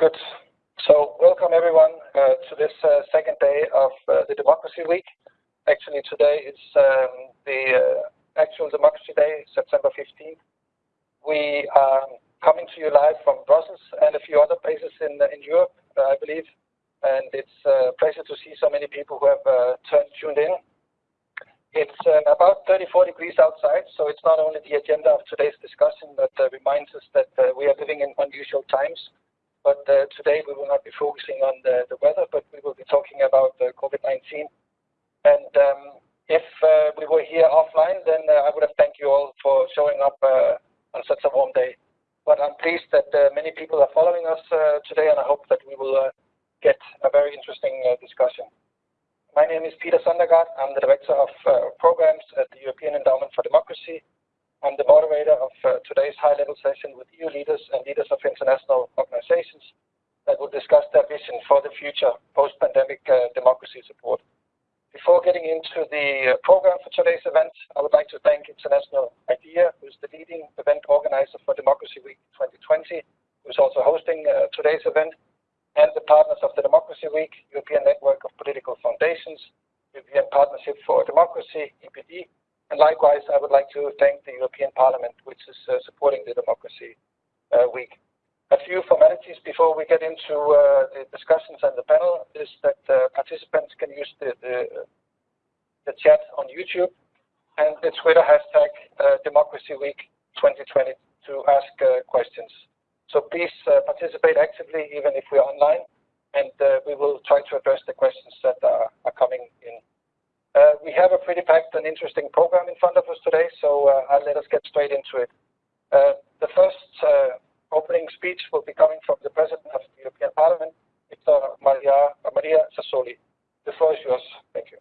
Good. So welcome everyone uh, to this uh, second day of uh, the Democracy Week. Actually, today is um, the uh, actual Democracy Day, September 15th. We are coming to you live from Brussels and a few other places in in Europe, I believe. And it's a pleasure to see so many people who have turned tuned in. It's uh, about 34 degrees outside, so it's not only the agenda of today's discussion that uh, reminds us that uh, we are living in unusual times, but uh, today we will not be focusing on the, the weather, but we will be talking about uh, COVID-19. And um, if uh, we were here offline, then I would have thanked you all for showing up on such a warm day. But I'm pleased that many people are following us today, and I hope that we will get a very interesting discussion. My name is Peter Søndergaard. I'm the Director of uh, Programs at the European Endowment for Democracy. I'm the moderator of uh, today's high-level session with EU leaders and leaders of international organizations that will discuss their vision for the future post-pandemic uh, democracy support. Before getting into the uh, program for today's event, I would like to thank International IDEA, who's the leading event organizer for Democracy Week 2020, who's also hosting uh, today's event and the partners of the Democracy Week, European Network of Political Foundations, European Partnership for Democracy, EPD, likewise, I would like to thank the European Parliament, which is uh, supporting the Democracy uh, Week. A few formalities before we get into uh, the discussions and the panel is that participants can use the, chat on YouTube and the Twitter hashtag Democracy Week 2020 to ask questions. So please participate actively, even if we're online, and we will try to address the questions that are coming in. Uh, we have a pretty packed and interesting program in front of us today, so I'll let us get straight into it. the first opening speech will be coming from the President of the European Parliament, Victor Maria, Maria Sassoli. The floor is yours. Thank you.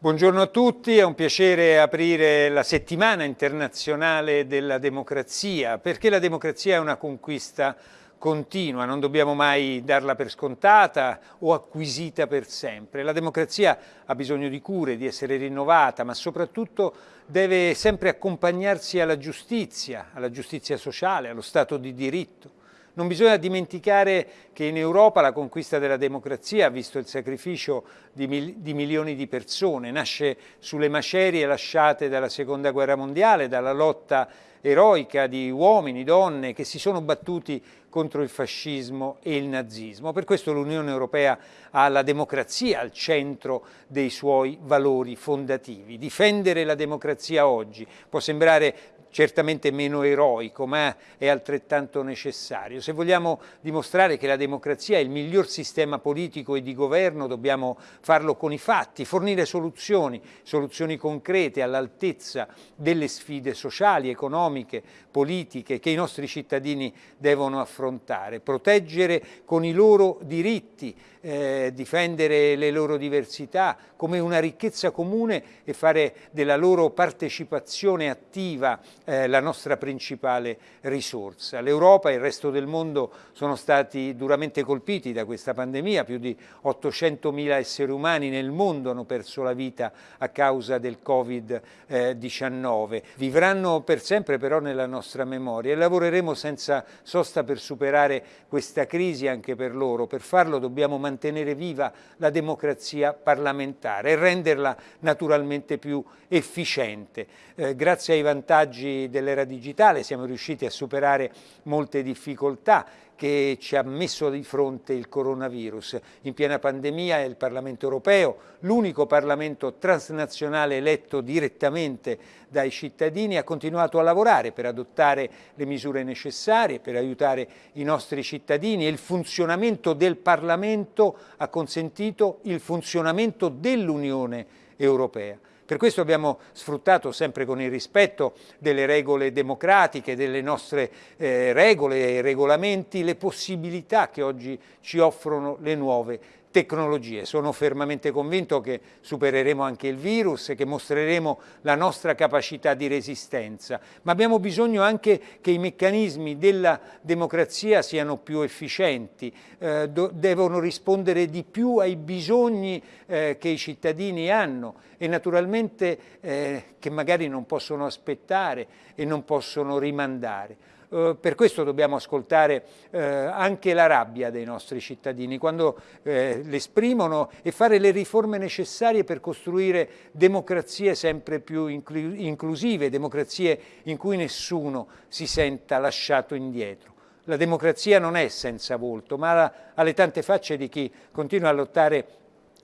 Buongiorno a tutti, è un piacere aprire la settimana internazionale della democrazia, perché la democrazia è una conquista continua, non dobbiamo mai darla per scontata o acquisita per sempre. La democrazia ha bisogno di cure, di essere rinnovata, ma soprattutto deve sempre accompagnarsi alla giustizia, alla giustizia sociale, allo Stato di diritto. Non bisogna dimenticare che in Europa la conquista della democrazia ha visto il sacrificio di, mil di, milioni di persone, nasce sulle macerie lasciate dalla Seconda Guerra Mondiale, dalla lotta eroica di uomini, donne che si sono battuti contro il fascismo e il nazismo. Per questo l'Unione Europea ha la democrazia al centro dei suoi valori fondativi. Difendere la democrazia oggi può sembrare certamente meno eroico, ma è altrettanto necessario. Se vogliamo dimostrare che la democrazia è il miglior sistema politico e di governo, dobbiamo farlo con i fatti, fornire soluzioni, soluzioni concrete all'altezza delle sfide sociali, economiche, politiche che i nostri cittadini devono affrontare, proteggere con i loro diritti, eh, difendere le loro diversità come una ricchezza comune e fare della loro partecipazione attiva eh, la nostra principale risorsa. L'Europa e il resto del mondo sono stati duramente colpiti da questa pandemia, più di 800.000 esseri umani nel mondo hanno perso la vita a causa del Covid-19. Vivranno per sempre però nella nostra memoria e lavoreremo senza sosta per superare questa crisi anche per loro. Per farlo dobbiamo mantenere mantenere viva la democrazia parlamentare e renderla naturalmente più efficiente. Eh, grazie ai vantaggi dell'era digitale siamo riusciti a superare molte difficoltà che ci ha messo di fronte il coronavirus. In piena pandemia è il Parlamento europeo, l'unico Parlamento transnazionale eletto direttamente dai cittadini, ha continuato a lavorare per adottare le misure necessarie, per aiutare i nostri cittadini e il funzionamento del Parlamento ha consentito il funzionamento dell'Unione Europea. Per questo abbiamo sfruttato sempre con il rispetto delle regole democratiche, delle nostre eh, regole e regolamenti, le possibilità che oggi ci offrono le nuove tecnologie. Sono fermamente convinto che supereremo anche il virus e che mostreremo la nostra capacità di resistenza, ma abbiamo bisogno anche che i meccanismi della democrazia siano più efficienti, eh, devono rispondere di più ai bisogni eh, che i cittadini hanno e naturalmente eh, che magari non possono aspettare e non possono rimandare. Eh, per questo dobbiamo ascoltare eh, anche la rabbia dei nostri cittadini, quando eh, l'esprimono e fare le riforme necessarie per costruire democrazie sempre più inclu inclusive, democrazie in cui nessuno si senta lasciato indietro. La democrazia non è senza volto, ma ha le tante facce di chi continua a lottare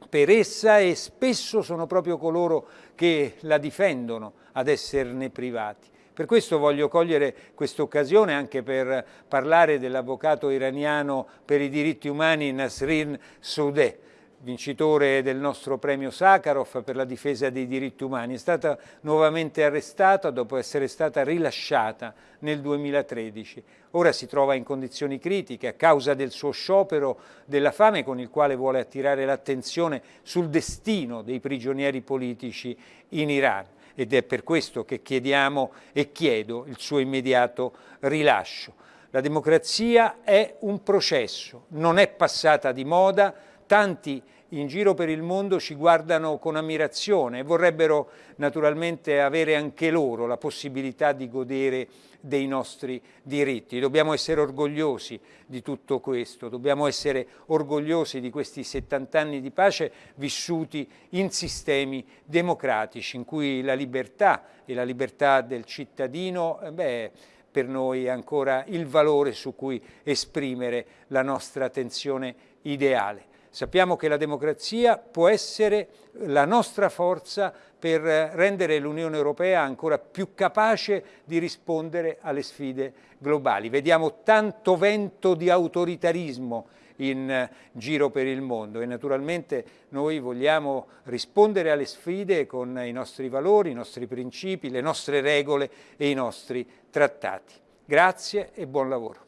per essa e spesso sono proprio coloro che la difendono ad esserne privati. Per questo voglio cogliere questa occasione anche per parlare dell'avvocato iraniano per i diritti umani Nasrin Soudeh, vincitore del nostro premio Sakharov per la difesa dei diritti umani, è stata nuovamente arrestata dopo essere stata rilasciata nel 2013. Ora si trova in condizioni critiche a causa del suo sciopero della fame con il quale vuole attirare l'attenzione sul destino dei prigionieri politici in Iran ed è per questo che chiediamo e chiedo il suo immediato rilascio. La democrazia è un processo, non è passata di moda, tanti in giro per il mondo ci guardano con ammirazione e vorrebbero naturalmente avere anche loro la possibilità di godere dei nostri diritti. Dobbiamo essere orgogliosi di tutto questo, dobbiamo essere orgogliosi di questi 70 anni di pace vissuti in sistemi democratici in cui la libertà e la libertà del cittadino eh, beh, per noi è ancora il valore su cui esprimere la nostra attenzione ideale. Sappiamo che la democrazia può essere la nostra forza per rendere l'Unione Europea ancora più capace di rispondere alle sfide globali. Vediamo tanto vento di autoritarismo in giro per il mondo e naturalmente noi vogliamo rispondere alle sfide con i nostri valori, i nostri principi, le nostre regole e i nostri trattati. Grazie e buon lavoro.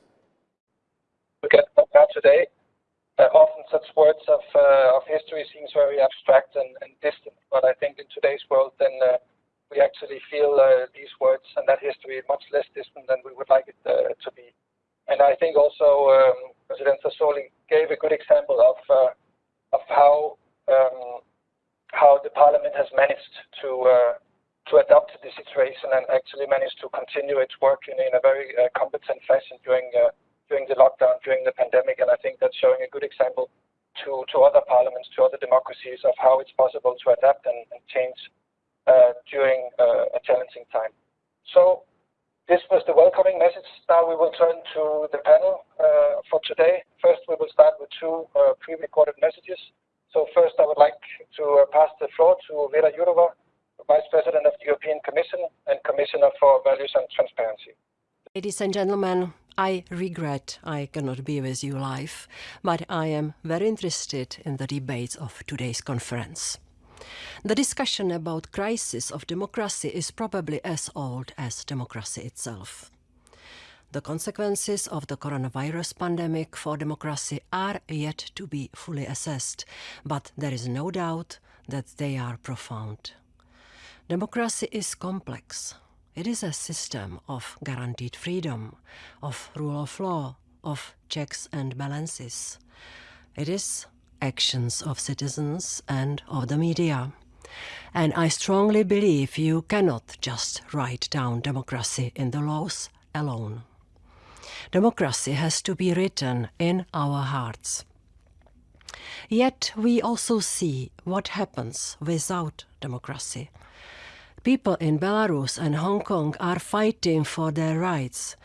Uh, often such words of, uh, of history seems very abstract and, and, distant, but I think in today's world, then uh, we actually feel these words and that history much less distant than we would like it to be. And I think also um, President Sassoli gave a good example of of how um, how the parliament has managed to to adapt to the situation and actually managed to continue its work in a very competent fashion during during the lockdown, during the pandemic, and I think that's showing a good example to, to other parliaments, to other democracies of how it's possible to adapt and, and change uh, during uh, a challenging time. So this was the welcoming message. Now we will turn to the panel uh, for today. First, we will start with two uh, pre-recorded messages. So first, I would like to uh, pass the floor to Vera Jourova, Vice President of the European Commission and Commissioner for Values and Transparency. Ladies and gentlemen, I regret I cannot be with you live, but I am very interested in the debates of today's conference. The discussion about crisis of democracy is probably as old as democracy itself. The consequences of the coronavirus pandemic for democracy are yet to be fully assessed, but there is no doubt that they are profound. Democracy is complex, it is a system of guaranteed freedom, of rule of law, of checks and balances. It is actions of citizens and of the media. And I strongly believe you cannot just write down democracy in the laws alone. Democracy has to be written in our hearts. Yet we also see what happens without democracy people in Belarus and Hong Kong are fighting for their rights.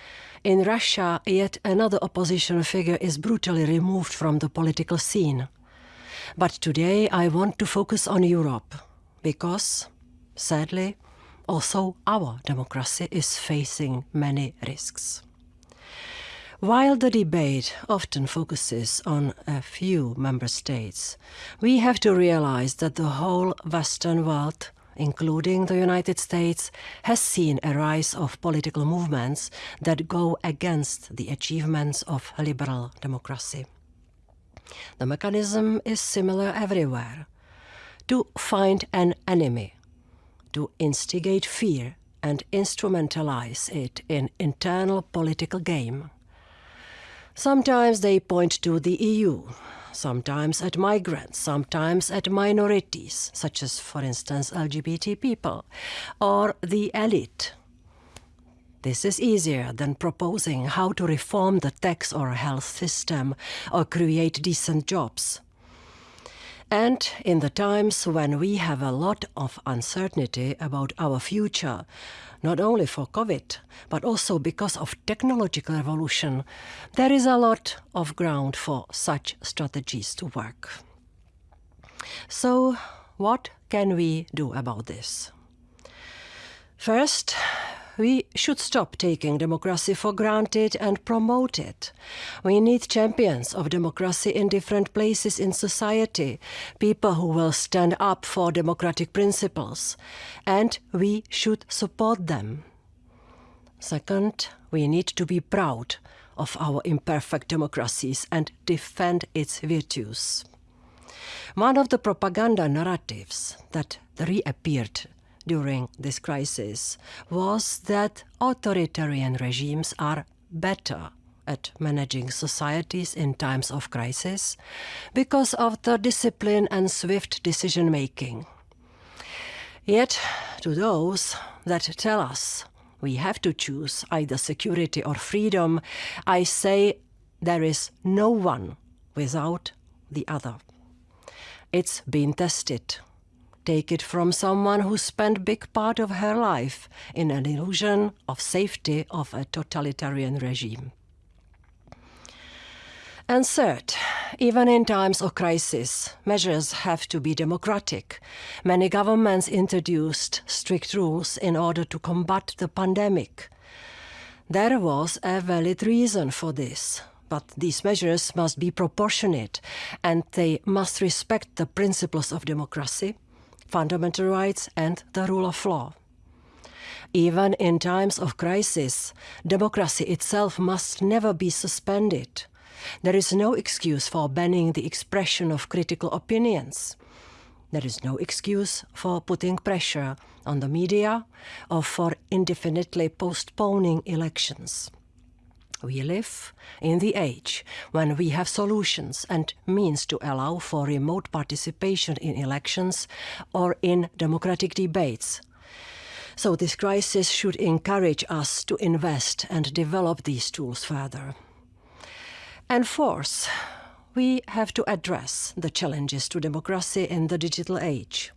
In Russia, yet another opposition figure is brutally removed from the political scene. But today I want to focus on Europe, because, sadly, also our democracy is facing many risks. While the debate often focuses on a few member states, we have to realize that the whole Western world including the United States, has seen a rise of political movements that go against the achievements of liberal democracy. The mechanism is similar everywhere. To find an enemy, to instigate fear and instrumentalize it in internal political game. Sometimes they point to the EU, sometimes at migrants, sometimes at minorities, such as, for instance, LGBT people, or the elite. This is easier than proposing how to reform the tax or health system or create decent jobs. And in the times when we have a lot of uncertainty about our future, not only for COVID, but also because of technological evolution, there is a lot of ground for such strategies to work. So, what can we do about this? First, we should stop taking democracy for granted and promote it. We need champions of democracy in different places in society, people who will stand up for democratic principles, and we should support them. Second, we need to be proud of our imperfect democracies and defend its virtues. One of the propaganda narratives that reappeared during this crisis was that authoritarian regimes are better at managing societies in times of crisis because of the discipline and swift decision making. Yet, to those that tell us we have to choose either security or freedom, I say there is no one without the other. It's been tested take it from someone who spent big part of her life in an illusion of safety of a totalitarian regime. And third, even in times of crisis, measures have to be democratic. Many governments introduced strict rules in order to combat the pandemic. There was a valid reason for this, but these measures must be proportionate and they must respect the principles of democracy, fundamental rights, and the rule of law. Even in times of crisis, democracy itself must never be suspended. There is no excuse for banning the expression of critical opinions. There is no excuse for putting pressure on the media or for indefinitely postponing elections. We live in the age when we have solutions and means to allow for remote participation in elections or in democratic debates. So this crisis should encourage us to invest and develop these tools further. And fourth, we have to address the challenges to democracy in the digital age.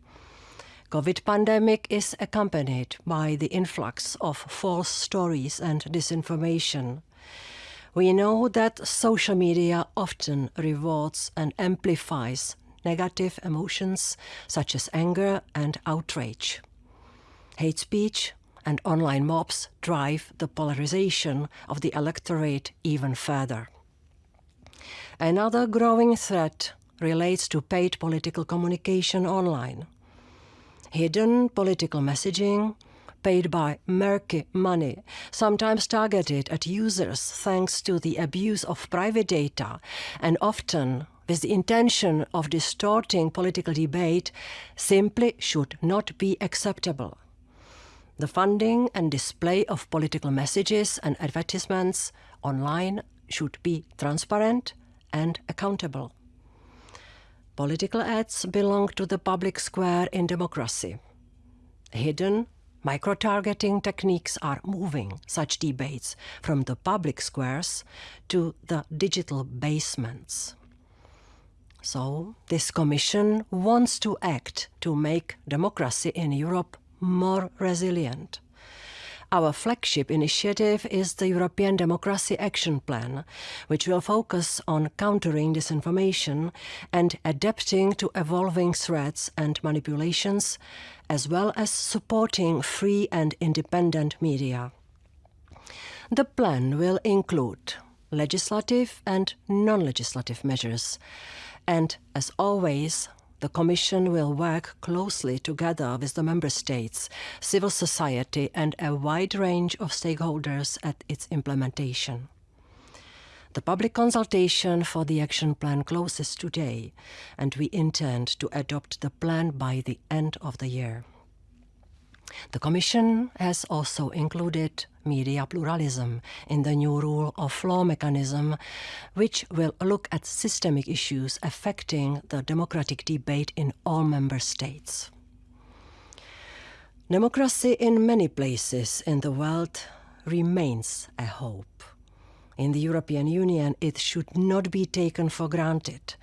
COVID pandemic is accompanied by the influx of false stories and disinformation. We know that social media often rewards and amplifies negative emotions such as anger and outrage. Hate speech and online mobs drive the polarization of the electorate even further. Another growing threat relates to paid political communication online. Hidden political messaging paid by murky money, sometimes targeted at users thanks to the abuse of private data, and often with the intention of distorting political debate, simply should not be acceptable. The funding and display of political messages and advertisements online should be transparent and accountable. Political ads belong to the public square in democracy. Hidden Micro-targeting techniques are moving such debates from the public squares to the digital basements. So, this Commission wants to act to make democracy in Europe more resilient. Our flagship initiative is the European Democracy Action Plan, which will focus on countering disinformation and adapting to evolving threats and manipulations, as well as supporting free and independent media. The plan will include legislative and non-legislative measures, and as always, the Commission will work closely together with the Member States, civil society and a wide range of stakeholders at its implementation. The public consultation for the action plan closes today, and we intend to adopt the plan by the end of the year. The Commission has also included media pluralism in the new rule of law mechanism, which will look at systemic issues affecting the democratic debate in all member states. Democracy in many places in the world remains a hope. In the European Union, it should not be taken for granted.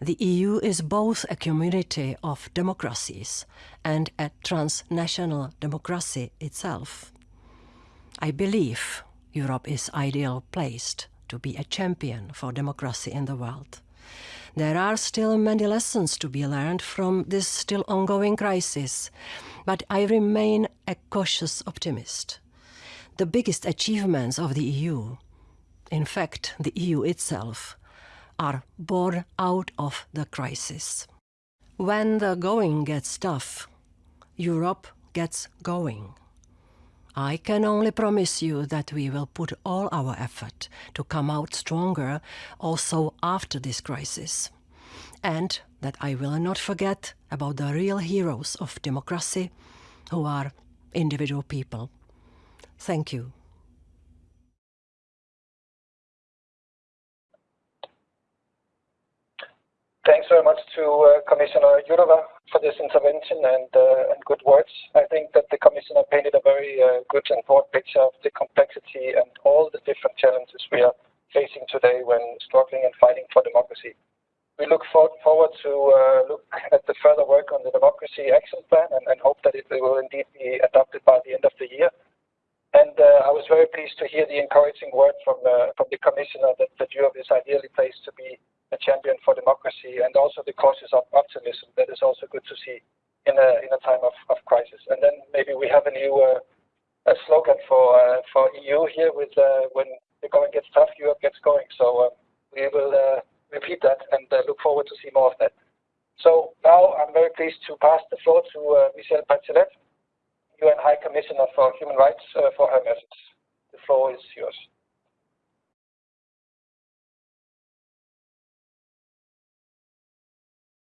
The EU is both a community of democracies and a transnational democracy itself. I believe Europe is ideal placed to be a champion for democracy in the world. There are still many lessons to be learned from this still ongoing crisis, but I remain a cautious optimist. The biggest achievements of the EU, in fact, the EU itself, are born out of the crisis. When the going gets tough, Europe gets going. I can only promise you that we will put all our effort to come out stronger also after this crisis. And that I will not forget about the real heroes of democracy, who are individual people. Thank you. Thanks very much to uh, Commissioner Jourova for this intervention and, uh, and, good words. I think that the Commissioner painted a very uh, good and broad picture of the complexity and all the different challenges we are facing today when struggling and fighting for democracy. We look for forward to look at the further work on the Democracy Action Plan and, hope that it will indeed be adopted by the end of the year. And I was very pleased to hear the encouraging word from, from the Commissioner that, that Europe is ideally placed to be a champion for democracy and also the causes of optimism that is also good to see in a in a time of, of crisis. And then maybe we have a new uh, a slogan for uh, for EU here with uh, when the going gets tough, Europe gets going. So uh, we will uh, repeat that and uh, look forward to see more of that. So now I'm very pleased to pass the floor to Michelle Bachelet, UN High Commissioner for Human Rights, for her message. The floor is yours.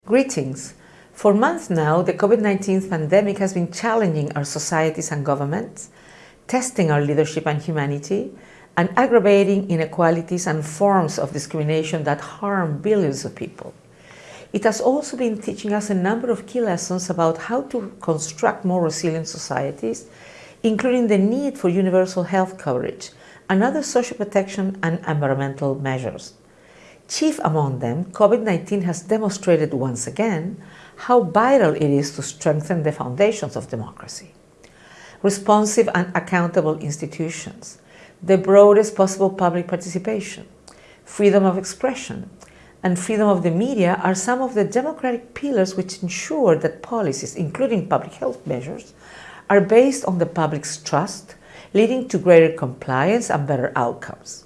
Greetings. For months now, the COVID-19 pandemic has been challenging our societies and governments, testing our leadership and humanity, and aggravating inequalities and forms of discrimination that harm billions of people. It has also been teaching us a number of key lessons about how to construct more resilient societies, including the need for universal health coverage and other social protection and environmental measures. Chief among them, COVID-19 has demonstrated once again how vital it is to strengthen the foundations of democracy. Responsive and accountable institutions, the broadest possible public participation, freedom of expression, and freedom of the media are some of the democratic pillars which ensure that policies, including public health measures, are based on the public's trust, leading to greater compliance and better outcomes.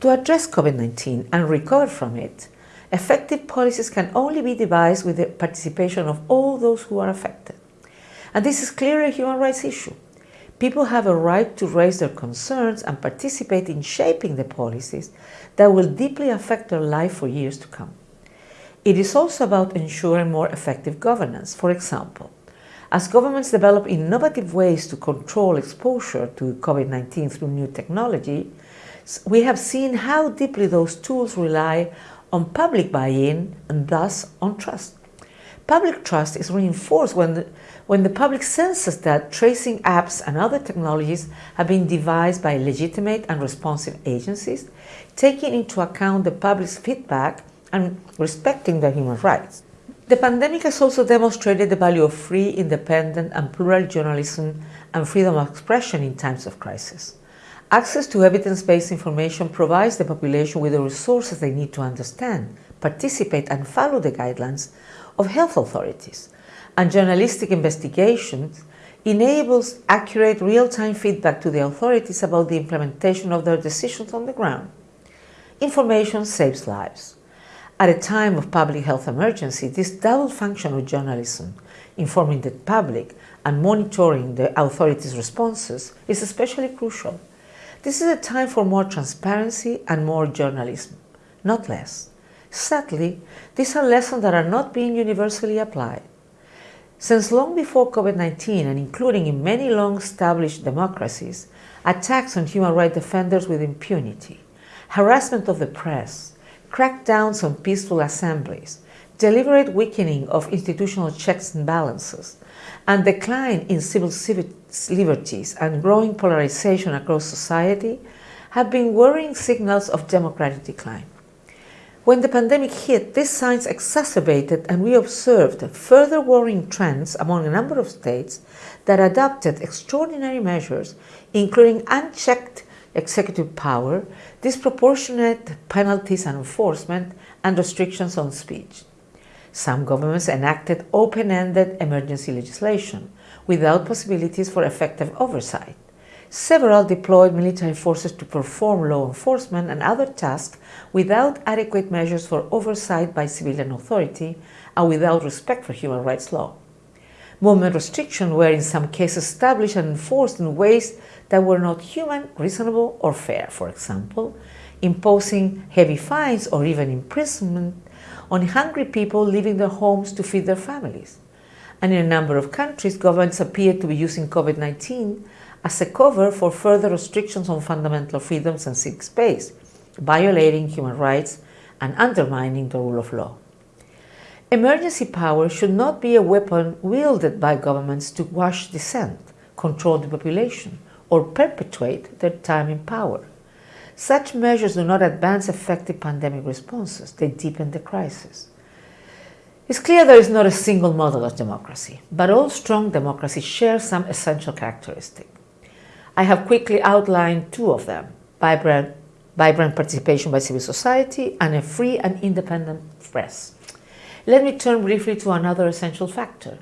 To address COVID-19 and recover from it, effective policies can only be devised with the participation of all those who are affected. And this is clearly a human rights issue. People have a right to raise their concerns and participate in shaping the policies that will deeply affect their life for years to come. It is also about ensuring more effective governance. For example, as governments develop innovative ways to control exposure to COVID-19 through new technology, we have seen how deeply those tools rely on public buy-in and thus on trust. Public trust is reinforced when the, when the public senses that tracing apps and other technologies have been devised by legitimate and responsive agencies, taking into account the public's feedback and respecting their human rights. The pandemic has also demonstrated the value of free, independent and plural journalism and freedom of expression in times of crisis. Access to evidence-based information provides the population with the resources they need to understand, participate and follow the guidelines of health authorities. And journalistic investigations enables accurate real-time feedback to the authorities about the implementation of their decisions on the ground. Information saves lives. At a time of public health emergency, this double function of journalism, informing the public and monitoring the authorities' responses, is especially crucial. This is a time for more transparency and more journalism, not less. Sadly, these are lessons that are not being universally applied. Since long before COVID-19 and including in many long-established democracies, attacks on human rights defenders with impunity, harassment of the press, crackdowns on peaceful assemblies, deliberate weakening of institutional checks and balances, and decline in civil liberties, and growing polarization across society have been worrying signals of democratic decline. When the pandemic hit, these signs exacerbated and we observed further worrying trends among a number of states that adopted extraordinary measures, including unchecked executive power, disproportionate penalties and enforcement, and restrictions on speech. Some governments enacted open-ended emergency legislation without possibilities for effective oversight. Several deployed military forces to perform law enforcement and other tasks without adequate measures for oversight by civilian authority and without respect for human rights law. Movement restrictions were in some cases established and enforced in ways that were not human, reasonable, or fair. For example, imposing heavy fines or even imprisonment on hungry people leaving their homes to feed their families. And in a number of countries, governments appear to be using COVID-19 as a cover for further restrictions on fundamental freedoms and civic space, violating human rights and undermining the rule of law. Emergency power should not be a weapon wielded by governments to quash dissent, control the population, or perpetuate their time in power. Such measures do not advance effective pandemic responses, they deepen the crisis. It's clear there is not a single model of democracy, but all strong democracies share some essential characteristics. I have quickly outlined two of them, vibrant, vibrant participation by civil society and a free and independent press. Let me turn briefly to another essential factor,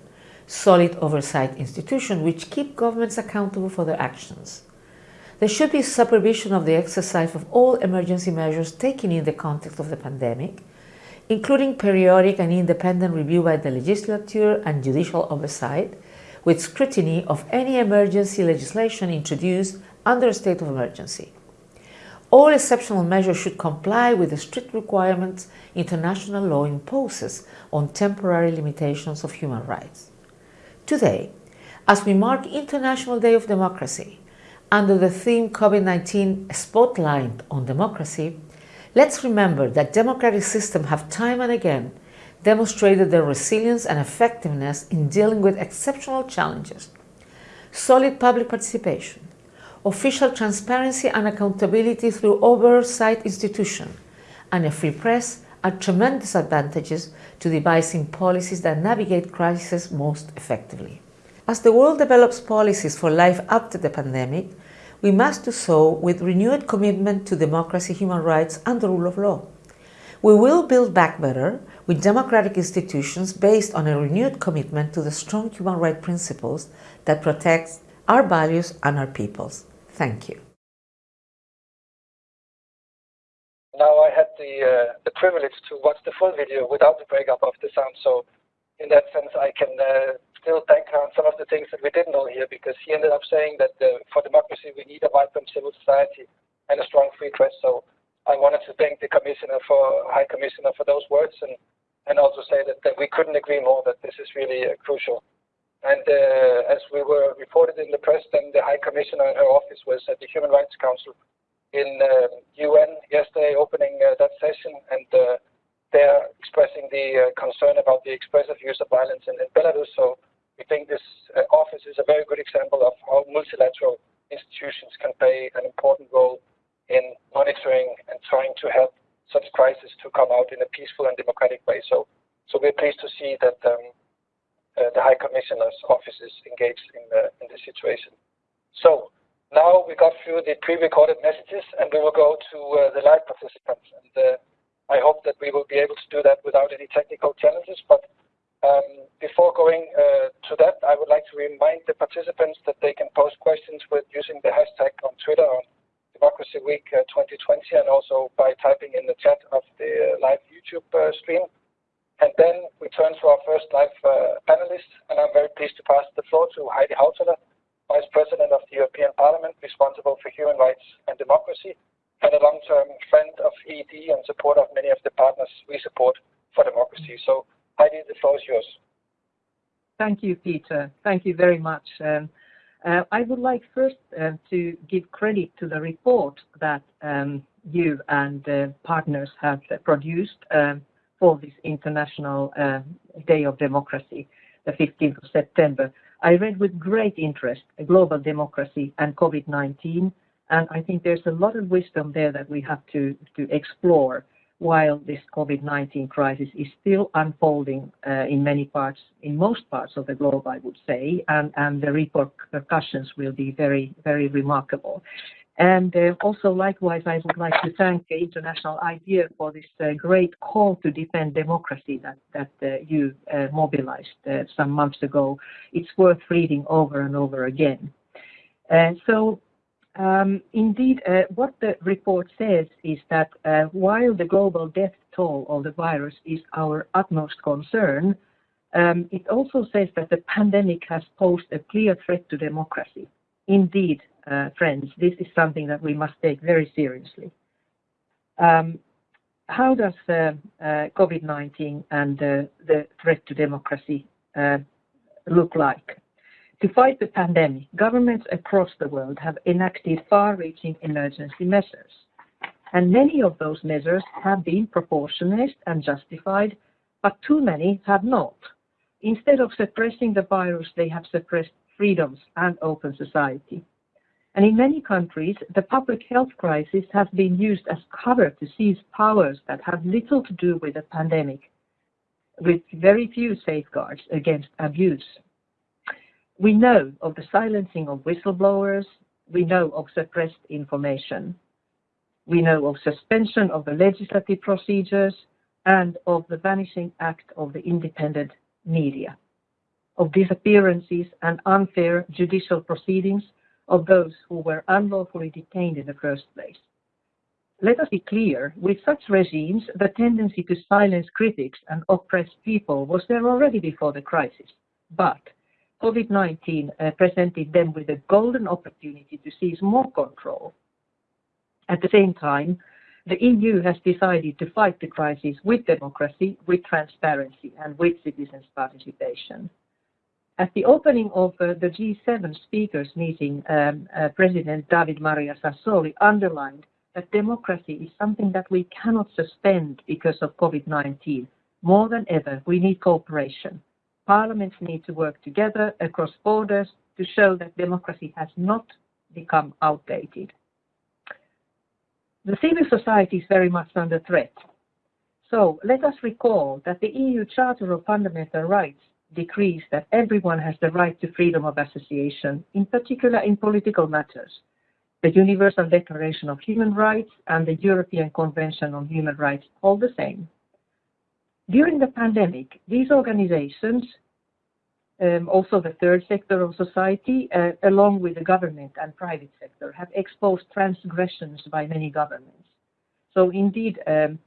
solid oversight institutions which keep governments accountable for their actions. There should be supervision of the exercise of all emergency measures taken in the context of the pandemic, including periodic and independent review by the legislature and judicial oversight, with scrutiny of any emergency legislation introduced under a state of emergency. All exceptional measures should comply with the strict requirements international law imposes on temporary limitations of human rights. Today, as we mark International Day of Democracy, under the theme COVID-19 Spotlight on Democracy, let's remember that democratic systems have time and again demonstrated their resilience and effectiveness in dealing with exceptional challenges. Solid public participation, official transparency and accountability through oversight institutions, and a free press are tremendous advantages to devising policies that navigate crises most effectively. As the world develops policies for life after the pandemic, we must do so with renewed commitment to democracy, human rights, and the rule of law. We will build back better with democratic institutions based on a renewed commitment to the strong human rights principles that protect our values and our peoples. Thank you. now I had the uh, the privilege to watch the full video without the breakup of the sound. So in that sense, I can uh, still thank her on some of the things that we didn't know here because he ended up saying that uh, for democracy we need a vibrant civil society and a strong free press. So I wanted to thank the commissioner for High Commissioner for those words and and also say that, that we couldn't agree more that this is really uh, crucial. And uh, as we were reported in the press, then the High Commissioner in her office was at the Human Rights Council in uh, UN yesterday opening uh, that session and uh, they're expressing the concern about the expressive use of violence in, in Belarus. So we think this office is a very good example of how multilateral institutions can play an important role in monitoring and trying to help such crises to come out in a peaceful and democratic way. So, so we're pleased to see that um, uh, the High Commissioner's office is engaged in the, in this situation. So now we got through the pre-recorded messages and we will go to uh, the live participants. And uh, I hope that we will be able to do that without any technical challenges. But before going uh, to that, I would like to remind the participants that they can post questions with using the hashtag on Twitter on Democracy Week 2020 uh, and also by typing in the chat of the live YouTube uh, stream. And then we turn to our first live uh, panelist, and I'm very pleased to pass the floor to Heidi Hautala, Vice President of the European Parliament responsible for human rights and democracy, and a long-term friend of EED and supporter of many of the partners we support for democracy. Heidi, the floor is yours. Thank you, Peter. Thank you very much. Um, uh, I would like first uh, to give credit to the report that um, you and uh, partners have produced um, for this International uh, Day of Democracy, the 15th of September. I read with great interest Global Democracy and COVID-19, and I think there's a lot of wisdom there that we have to, to explore while this COVID-19 crisis is still unfolding uh, in many parts, in most parts of the globe, I would say, and, the repercussions will be very, very remarkable. And uh, also, likewise, I would like to thank the International IDEA for this uh, great call to defend democracy that, you mobilized some months ago. It's worth reading over and over again. So, um, indeed, what the report says is that while the global death toll of the virus is our utmost concern, um, it also says that the pandemic has posed a clear threat to democracy. Indeed, uh, friends, this is something that we must take very seriously. Um, how does uh, uh, COVID-19 and the threat to democracy look like? To fight the pandemic, governments across the world have enacted far-reaching emergency measures. And many of those measures have been proportionate and justified, but too many have not. Instead of suppressing the virus, they have suppressed freedoms and open society. And in many countries, the public health crisis has been used as cover to seize powers that have little to do with the pandemic, with very few safeguards against abuse. We know of the silencing of whistleblowers. We know of suppressed information. We know of suspension of the legislative procedures and of the vanishing act of the independent media, of disappearances and unfair judicial proceedings of those who were unlawfully detained in the first place. Let us be clear, with such regimes, the tendency to silence critics and oppress people was there already before the crisis. But COVID-19 uh, presented them with a golden opportunity to seize more control. At the same time, the EU has decided to fight the crisis with democracy, with transparency, and with citizens' participation. At the opening of uh, the G7 speakers meeting, um, uh, President David Maria Sassoli underlined that democracy is something that we cannot suspend because of COVID-19. More than ever, we need cooperation. Parliaments need to work together across borders to show that democracy has not become outdated. The civil society is very much under threat. So let us recall that the EU Charter of Fundamental Rights decrees that everyone has the right to freedom of association, in particular in political matters. The Universal Declaration of Human Rights and the European Convention on Human Rights hold the same. During the pandemic, these organizations, um, also the third sector of society, uh, along with the government and private sector, have exposed transgressions by many governments. So indeed, um,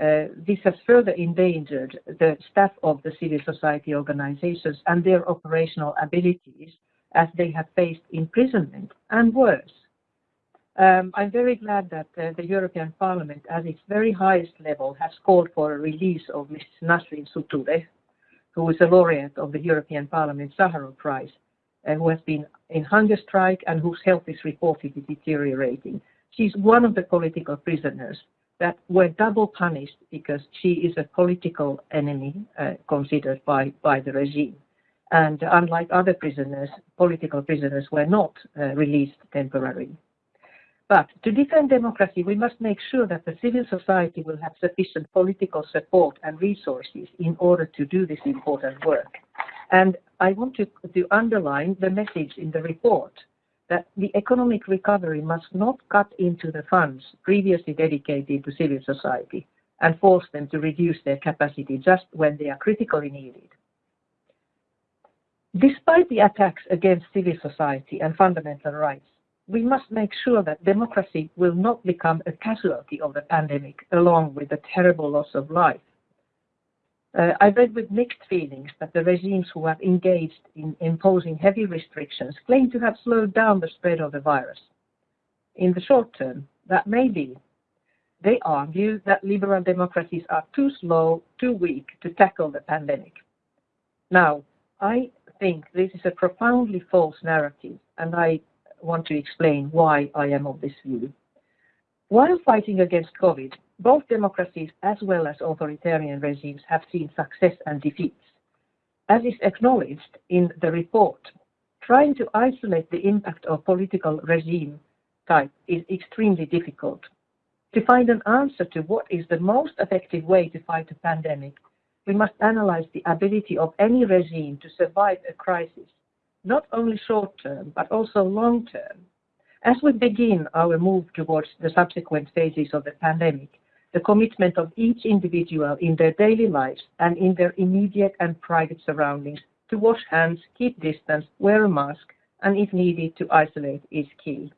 uh, this has further endangered the staff of the civil society organizations and their operational abilities as they have faced imprisonment and worse. Um, I'm very glad that uh, the European Parliament, at its very highest level, has called for a release of Ms. Nasrin Sotoudeh, who is a laureate of the European Parliament Sakharov Prize, uh, who has been in hunger strike and whose health is reportedly deteriorating. She's one of the political prisoners that were double punished because she is a political enemy uh, considered by, by the regime. And unlike other prisoners, political prisoners were not uh, released temporarily. But to defend democracy, we must make sure that the civil society will have sufficient political support and resources in order to do this important work. And I want to, to underline the message in the report that the economic recovery must not cut into the funds previously dedicated to civil society and force them to reduce their capacity just when they are critically needed. Despite the attacks against civil society and fundamental rights, we must make sure that democracy will not become a casualty of the pandemic along with the terrible loss of life. Uh, I read with mixed feelings that the regimes who have engaged in imposing heavy restrictions claim to have slowed down the spread of the virus. In the short term, that may be. They argue that liberal democracies are too slow, too weak to tackle the pandemic. Now, I think this is a profoundly false narrative, and I want to explain why I am of this view. While fighting against COVID, both democracies as well as authoritarian regimes have seen success and defeats. As is acknowledged in the report, trying to isolate the impact of political regime type is extremely difficult. To find an answer to what is the most effective way to fight a pandemic, we must analyze the ability of any regime to survive a crisis, not only short term, but also long term. As we begin our move towards the subsequent phases of the pandemic, the commitment of each individual in their daily lives and in their immediate and private surroundings to wash hands, keep distance, wear a mask, and if needed, to isolate is key.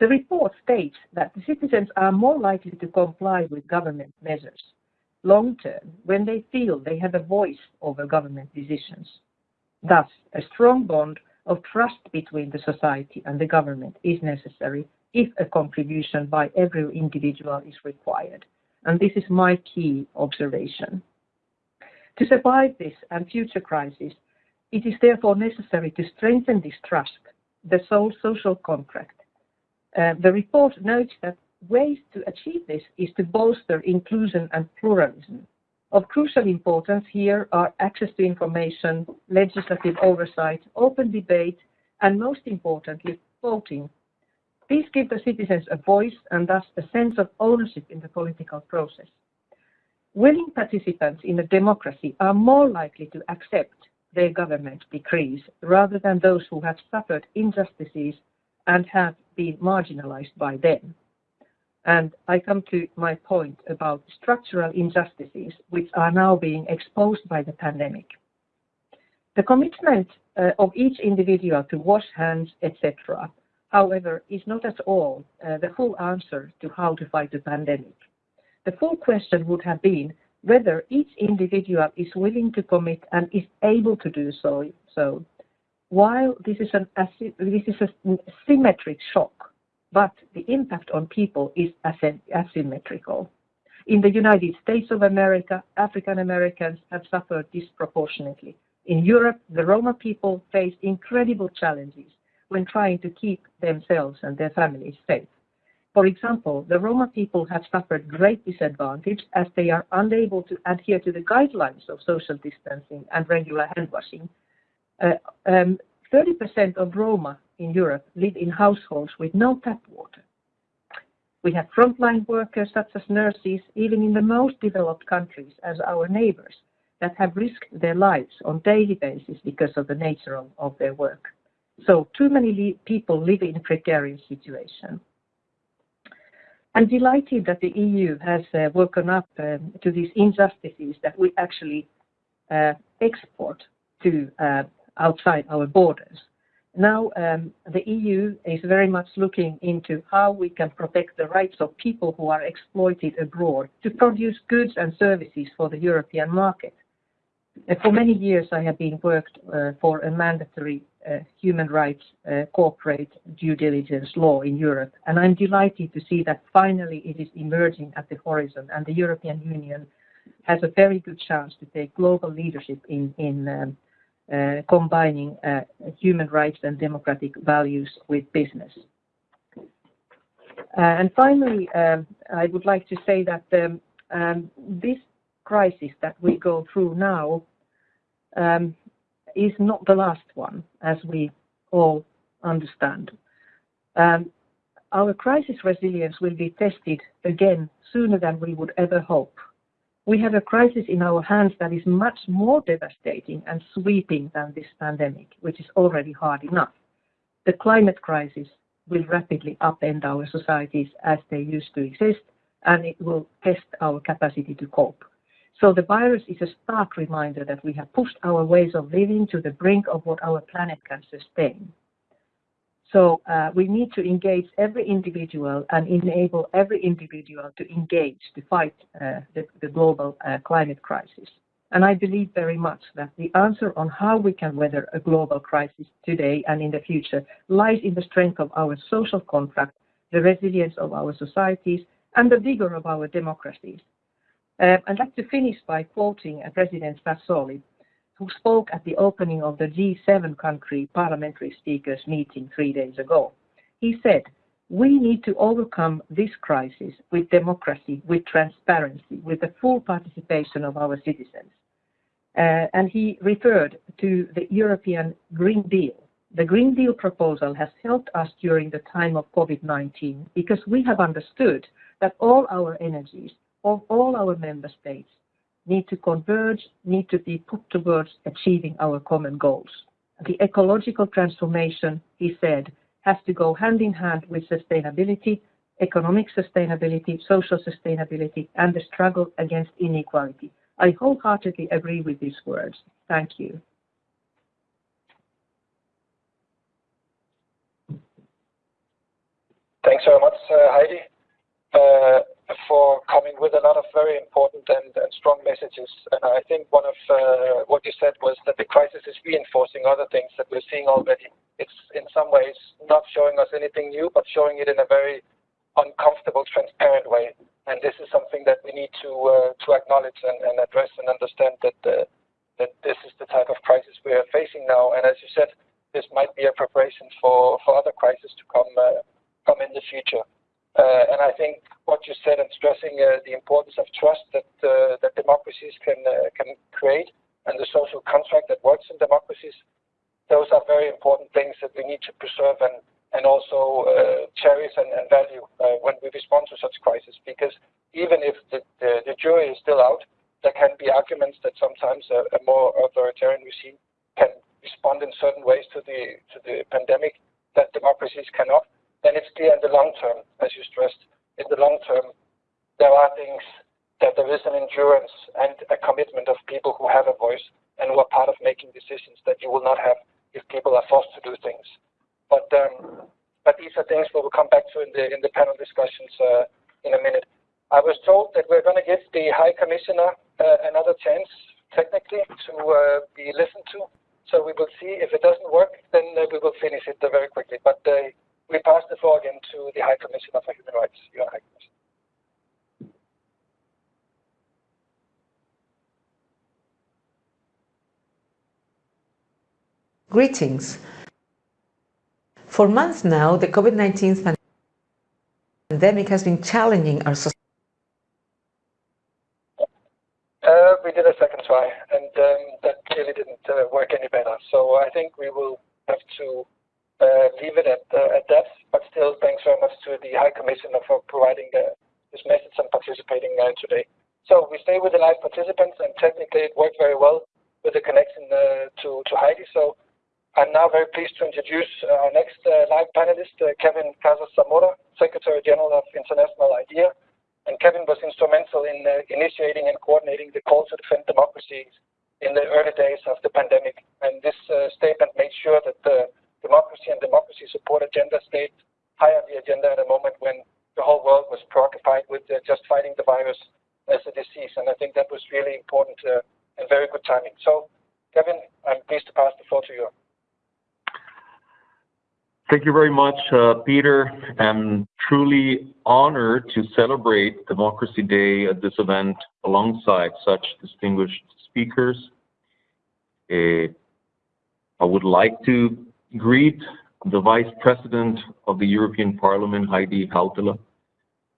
The report states that the citizens are more likely to comply with government measures long term when they feel they have a voice over government decisions. Thus, a strong bond of trust between the society and the government is necessary if a contribution by every individual is required. And this is my key observation. To survive this and future crises, it is therefore necessary to strengthen this trust, the sole social contract. Uh, the report notes that ways to achieve this is to bolster inclusion and pluralism. Of crucial importance here are access to information, legislative oversight, open debate, and most importantly, voting. These give the citizens a voice and thus a sense of ownership in the political process. Willing participants in a democracy are more likely to accept their government decrees rather than those who have suffered injustices and have been marginalized by them. And I come to my point about structural injustices which are now being exposed by the pandemic. The commitment uh, of each individual to wash hands, etc., however, is not at all uh, the full answer to how to fight the pandemic. The full question would have been whether each individual is willing to commit and is able to do so. so while this is, an, this is a symmetric shock, but the impact on people is asymmetrical. In the United States of America, African Americans have suffered disproportionately. In Europe, the Roma people face incredible challenges when trying to keep themselves and their families safe. For example, the Roma people have suffered great disadvantage as they are unable to adhere to the guidelines of social distancing and regular hand washing. 30% uh, um, of Roma in Europe live in households with no tap water. We have frontline workers such as nurses, even in the most developed countries as our neighbors, that have risked their lives on daily basis because of the nature of, of their work. So too many people live in precarious situation. I'm delighted that the EU has uh, woken up um, to these injustices that we actually uh, export to uh, outside our borders. Now, um, the EU is very much looking into how we can protect the rights of people who are exploited abroad to produce goods and services for the European market. Uh, for many years, I have been worked uh, for a mandatory uh, human rights uh, corporate due diligence law in Europe, and I'm delighted to see that finally it is emerging at the horizon, and the European Union has a very good chance to take global leadership in, in um, combining uh, human rights and democratic values with business. Uh, and finally, um, I would like to say that um, um, this crisis that we go through now um, is not the last one, as we all understand. Um, our crisis resilience will be tested again sooner than we would ever hope we have a crisis in our hands that is much more devastating and sweeping than this pandemic, which is already hard enough. The climate crisis will rapidly upend our societies as they used to exist, and it will test our capacity to cope. So the virus is a stark reminder that we have pushed our ways of living to the brink of what our planet can sustain. So uh, we need to engage every individual and enable every individual to engage to fight uh, the, the, global uh, climate crisis. And I believe very much that the answer on how we can weather a global crisis today and in the future lies in the strength of our social contract, the resilience of our societies, and the vigor of our democracies. Uh, I'd like to finish by quoting uh, President Sassoli, who spoke at the opening of the G7 country parliamentary speakers meeting three days ago. He said, we need to overcome this crisis with democracy, with transparency, with the full participation of our citizens. Uh, and he referred to the European Green Deal, the Green Deal proposal has helped us during the time of COVID-19 because we have understood that all our energies of all our member states need to converge, need to be put towards achieving our common goals. The ecological transformation, he said, has to go hand in hand with sustainability, economic sustainability, social sustainability, and the struggle against inequality. I wholeheartedly agree with these words. Thank you. Thanks very much, uh, Heidi, uh, for coming with a lot of very important and, strong messages. And I think one of uh, what you said was that the crisis is reinforcing other things that we're seeing already. It's in some ways not showing us anything new, but showing it in a very uncomfortable, transparent way. And this is something that we need to uh, to acknowledge and, address and understand that uh, that this is the type of crisis we are facing now. And as you said, this might be a preparation for for other crises to come come in the future. Uh, and I think what you said and stressing uh, the importance of trust that uh, that democracies can can create and the social contract that works in democracies, those are very important things that we need to preserve and and also cherish and, value when we respond to such crisis. Because even if the, jury is still out, there can be arguments that sometimes a, more authoritarian regime can respond in certain ways to the to the pandemic that democracies cannot then it's clear in the long term, as you stressed, in the long term, there are things that there is an endurance and a commitment of people who have a voice and who are part of making decisions that you will not have if people are forced to do things. But um, but these are things we will come back to in the in the panel discussions uh, in a minute. I was told that we're going to give the High Commissioner uh, another chance, technically, to uh, be listened to. So we will see. If it doesn't work, then uh, we will finish it very quickly. But uh, we pass the floor again to the High Commissioner for Human Rights. Your High Commissioner. Greetings. For months now, the COVID-19 pandemic has been challenging our society. Uh, we did a second try, and um, that clearly didn't uh, work any better. So I think we will have to leave it at, uh, at that. But still, thanks very much to the High Commissioner for providing the, this message and participating uh, today. So we stay with the live participants, and technically it worked very well with the connection to, Heidi. So I'm now very pleased to introduce our next uh, live panelist, uh, Kevin Casas Zamora, Secretary General of International IDEA. And Kevin was instrumental in uh, initiating and coordinating the call to defend democracy in the early days of the pandemic. And this statement made sure that the democracy and democracy support agenda stayed high on the agenda at a moment when the whole world was preoccupied with uh, just fighting the virus as a disease. And I think that was really important uh, and very good timing. So, Kevin, I'm pleased to pass the floor to you. Thank you very much, uh, Peter. I'm truly honored to celebrate Democracy Day at this event alongside such distinguished speakers. Uh, I would like to greet the Vice President of the European Parliament, Heidi Hautala,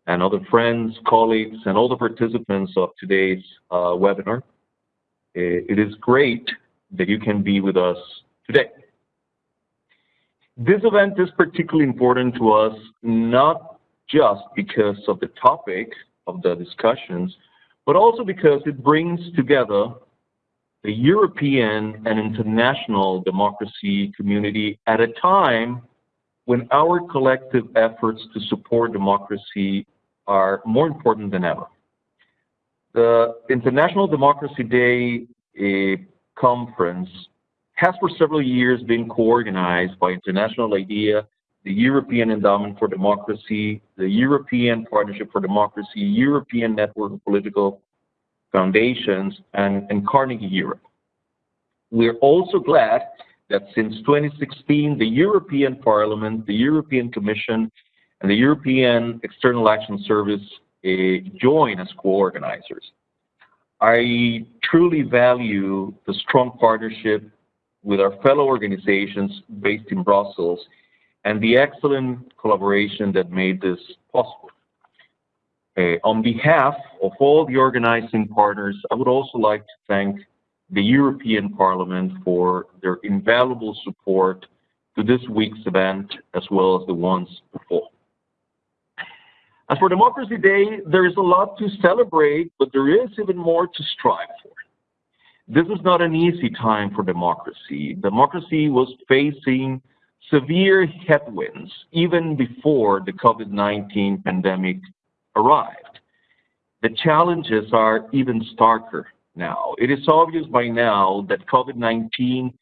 and other friends, colleagues, and all the participants of today's uh, webinar. It is great that you can be with us today. This event is particularly important to us, not just because of the topic of the discussions, but also because it brings together the European and international democracy community at a time when our collective efforts to support democracy are more important than ever. The International Democracy Day uh, conference has for several years been co-organized by International IDEA, the European Endowment for Democracy, the European Partnership for Democracy, European Network of Political foundations, and, and Carnegie Europe. We're also glad that since 2016, the European Parliament, the European Commission, and the European External Action Service uh, join as co-organizers. I truly value the strong partnership with our fellow organizations based in Brussels and the excellent collaboration that made this possible. Uh, on behalf of all the organizing partners, I would also like to thank the European Parliament for their invaluable support to this week's event as well as the ones before. As for Democracy Day, there is a lot to celebrate, but there is even more to strive for. This is not an easy time for democracy. Democracy was facing severe headwinds even before the COVID-19 pandemic arrived. The challenges are even starker now. It is obvious by now that COVID-19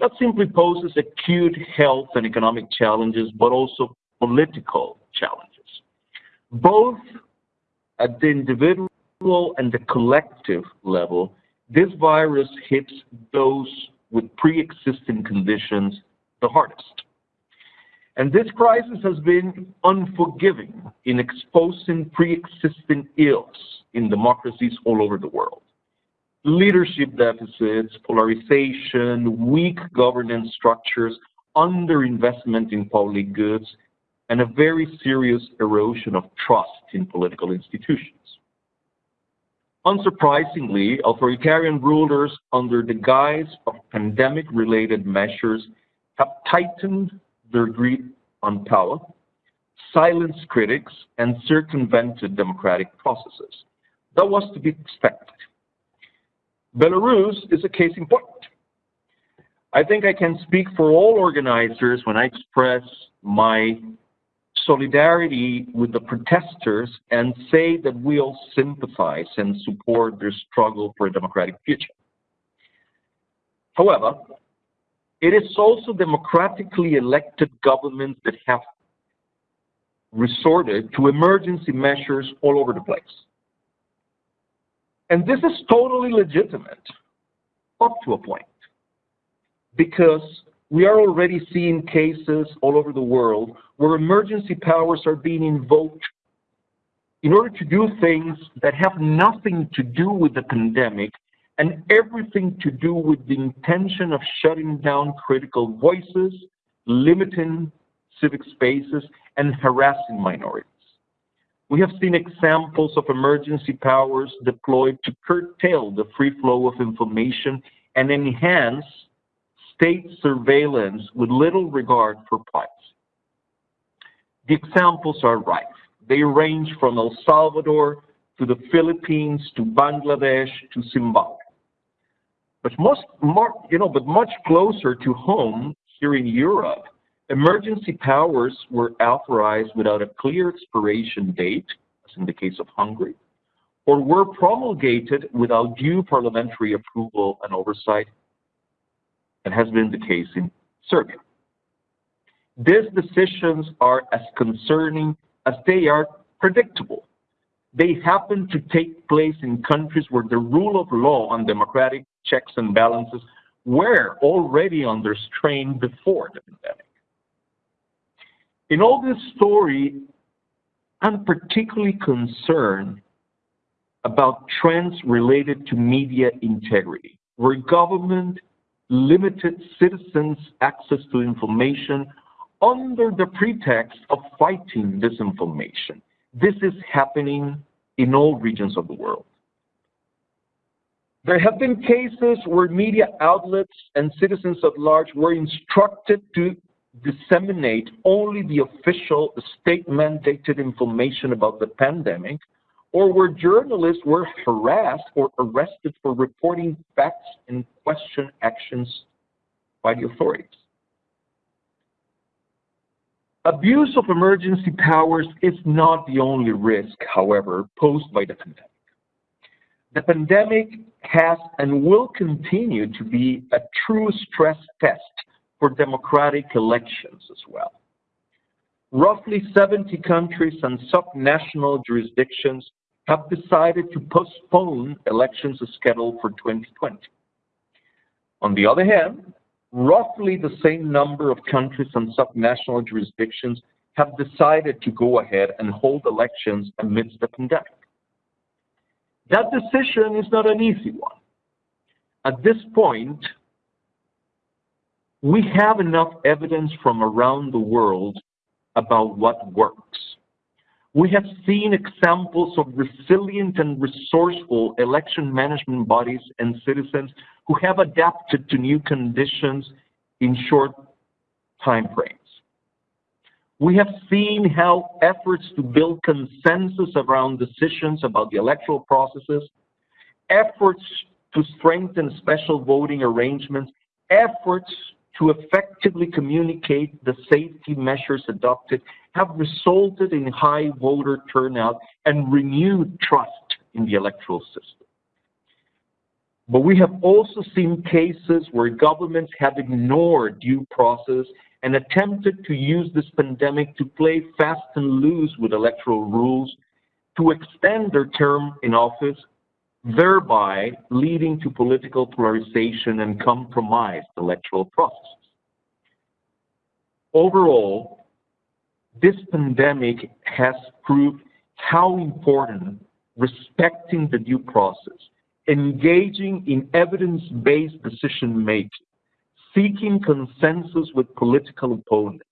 not simply poses acute health and economic challenges, but also political challenges both at the individual and the collective level, this virus hits those with pre-existing conditions the hardest. And this crisis has been unforgiving in exposing pre-existing ills in democracies all over the world. Leadership deficits, polarization, weak governance structures, underinvestment in public goods, and a very serious erosion of trust in political institutions. Unsurprisingly, authoritarian rulers under the guise of pandemic-related measures have tightened their greed on power, silenced critics, and circumvented democratic processes. That was to be expected. Belarus is a case in point. I think I can speak for all organizers when I express my solidarity with the protesters and say that we all sympathize and support their struggle for a democratic future. However, it is also democratically elected governments that have resorted to emergency measures all over the place. And this is totally legitimate up to a point because we are already seeing cases all over the world where emergency powers are being invoked in order to do things that have nothing to do with the pandemic and everything to do with the intention of shutting down critical voices, limiting civic spaces, and harassing minorities. We have seen examples of emergency powers deployed to curtail the free flow of information and enhance state surveillance with little regard for privacy. The examples are rife. They range from El Salvador to the Philippines to Bangladesh to Zimbabwe. But most, more, you know, but much closer to home here in Europe, emergency powers were authorized without a clear expiration date, as in the case of Hungary, or were promulgated without due parliamentary approval and oversight, and has been the case in Serbia. These decisions are as concerning as they are predictable. They happen to take place in countries where the rule of law and democratic checks and balances were already under strain before the pandemic. In all this story, I'm particularly concerned about trends related to media integrity, where government limited citizens' access to information under the pretext of fighting disinformation. This is happening in all regions of the world. There have been cases where media outlets and citizens at large were instructed to disseminate only the official state-mandated information about the pandemic or where journalists were harassed or arrested for reporting facts and question actions by the authorities. Abuse of emergency powers is not the only risk, however, posed by the pandemic. The pandemic has and will continue to be a true stress test for democratic elections as well. Roughly 70 countries and subnational jurisdictions have decided to postpone elections scheduled for 2020. On the other hand, roughly the same number of countries and subnational jurisdictions have decided to go ahead and hold elections amidst the pandemic. That decision is not an easy one. At this point, we have enough evidence from around the world about what works. We have seen examples of resilient and resourceful election management bodies and citizens who have adapted to new conditions in short timeframes. We have seen how efforts to build consensus around decisions about the electoral processes, efforts to strengthen special voting arrangements, efforts to effectively communicate the safety measures adopted have resulted in high voter turnout and renewed trust in the electoral system. But we have also seen cases where governments have ignored due process and attempted to use this pandemic to play fast and loose with electoral rules to extend their term in office, thereby leading to political polarization and compromised electoral processes. Overall, this pandemic has proved how important respecting the due process, engaging in evidence-based decision-making, seeking consensus with political opponents,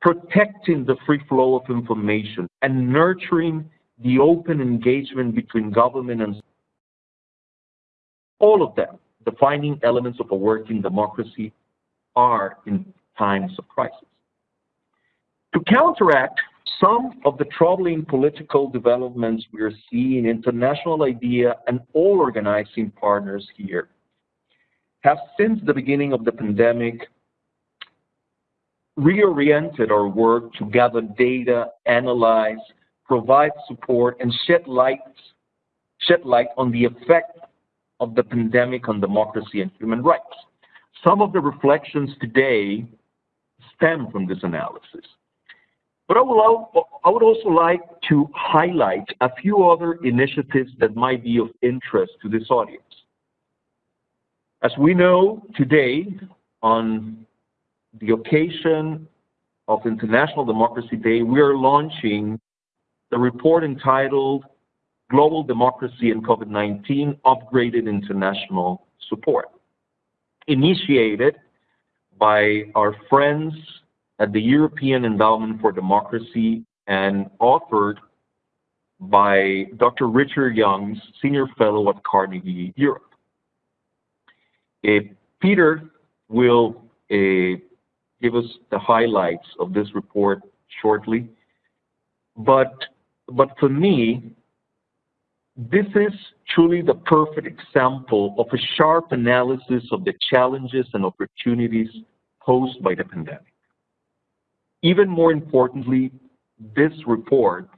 protecting the free flow of information, and nurturing the open engagement between government and all of them, defining elements of a working democracy, are in times of crisis. To counteract some of the troubling political developments we are seeing, international IDEA and all organizing partners here have since the beginning of the pandemic reoriented our work to gather data, analyze, provide support, and shed light, shed light on the effect of the pandemic on democracy and human rights. Some of the reflections today stem from this analysis. But I, would also like to highlight a few other initiatives that might be of interest to this audience. As we know today, on the occasion of International Democracy Day, we are launching the report entitled Global Democracy and COVID-19 Upgraded International Support, initiated by our friends at the European Endowment for Democracy and authored by Dr. Richard Youngs, Senior Fellow at Carnegie Europe. Uh, Peter will uh, give us the highlights of this report shortly. But, but for me, this is truly the perfect example of a sharp analysis of the challenges and opportunities posed by the pandemic. Even more importantly, this report,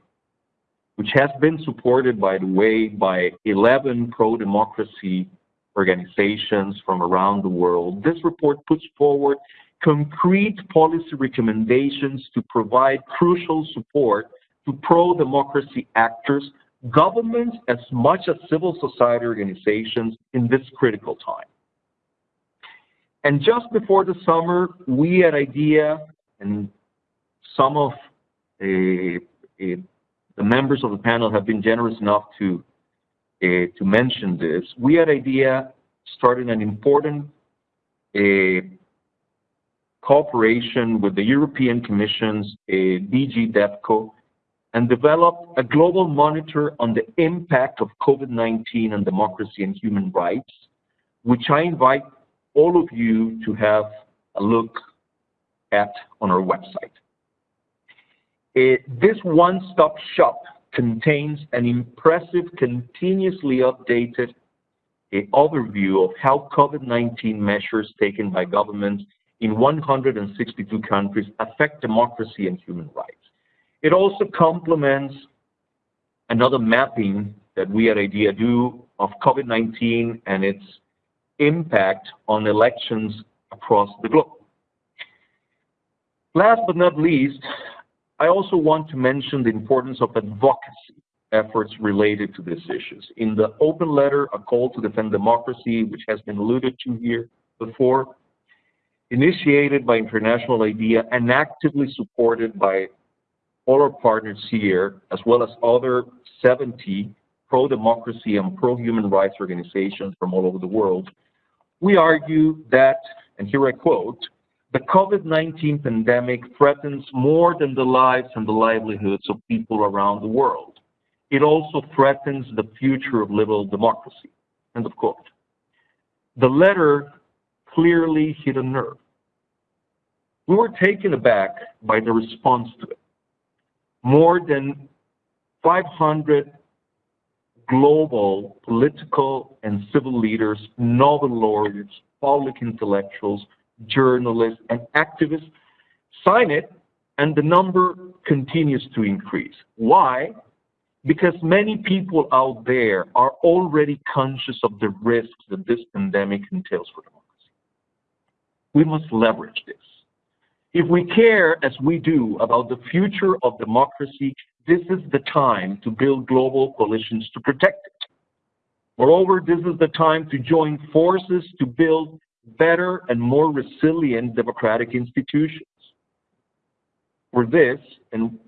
which has been supported, by the way, by 11 pro-democracy organizations from around the world, this report puts forward concrete policy recommendations to provide crucial support to pro-democracy actors, governments as much as civil society organizations in this critical time. And just before the summer, we at IDEA and some of uh, uh, the members of the panel have been generous enough to uh, to mention this. We at IDEA started an important cooperation with the European Commission's DG DevCo and developed a global monitor on the impact of COVID-19 on democracy and human rights, which I invite all of you to have a look at on our website. This one-stop shop contains an impressive, continuously updated overview of how COVID-19 measures taken by governments in 162 countries affect democracy and human rights. It also complements another mapping that we at IDEA do of COVID-19 and its impact on elections across the globe. Last but not least, I also want to mention the importance of advocacy efforts related to these issues. In the open letter, A Call to Defend Democracy, which has been alluded to here before, initiated by International IDEA and actively supported by all our partners here, as well as other 70 pro-democracy and pro-human rights organizations from all over the world, we argue that, and here I quote, the COVID-19 pandemic threatens more than the lives and the livelihoods of people around the world. It also threatens the future of liberal democracy. End of quote. The letter clearly hit a nerve. we were taken aback by the response to it. More than 500 global political and civil leaders, Nobel laureates, public intellectuals, journalists, and activists sign it, and the number continues to increase. Why? Because many people out there are already conscious of the risks that this pandemic entails for democracy. We must leverage this. If we care, as we do, about the future of democracy, this is the time to build global coalitions to protect it. Moreover, this is the time to join forces to build better and more resilient democratic institutions. For this, and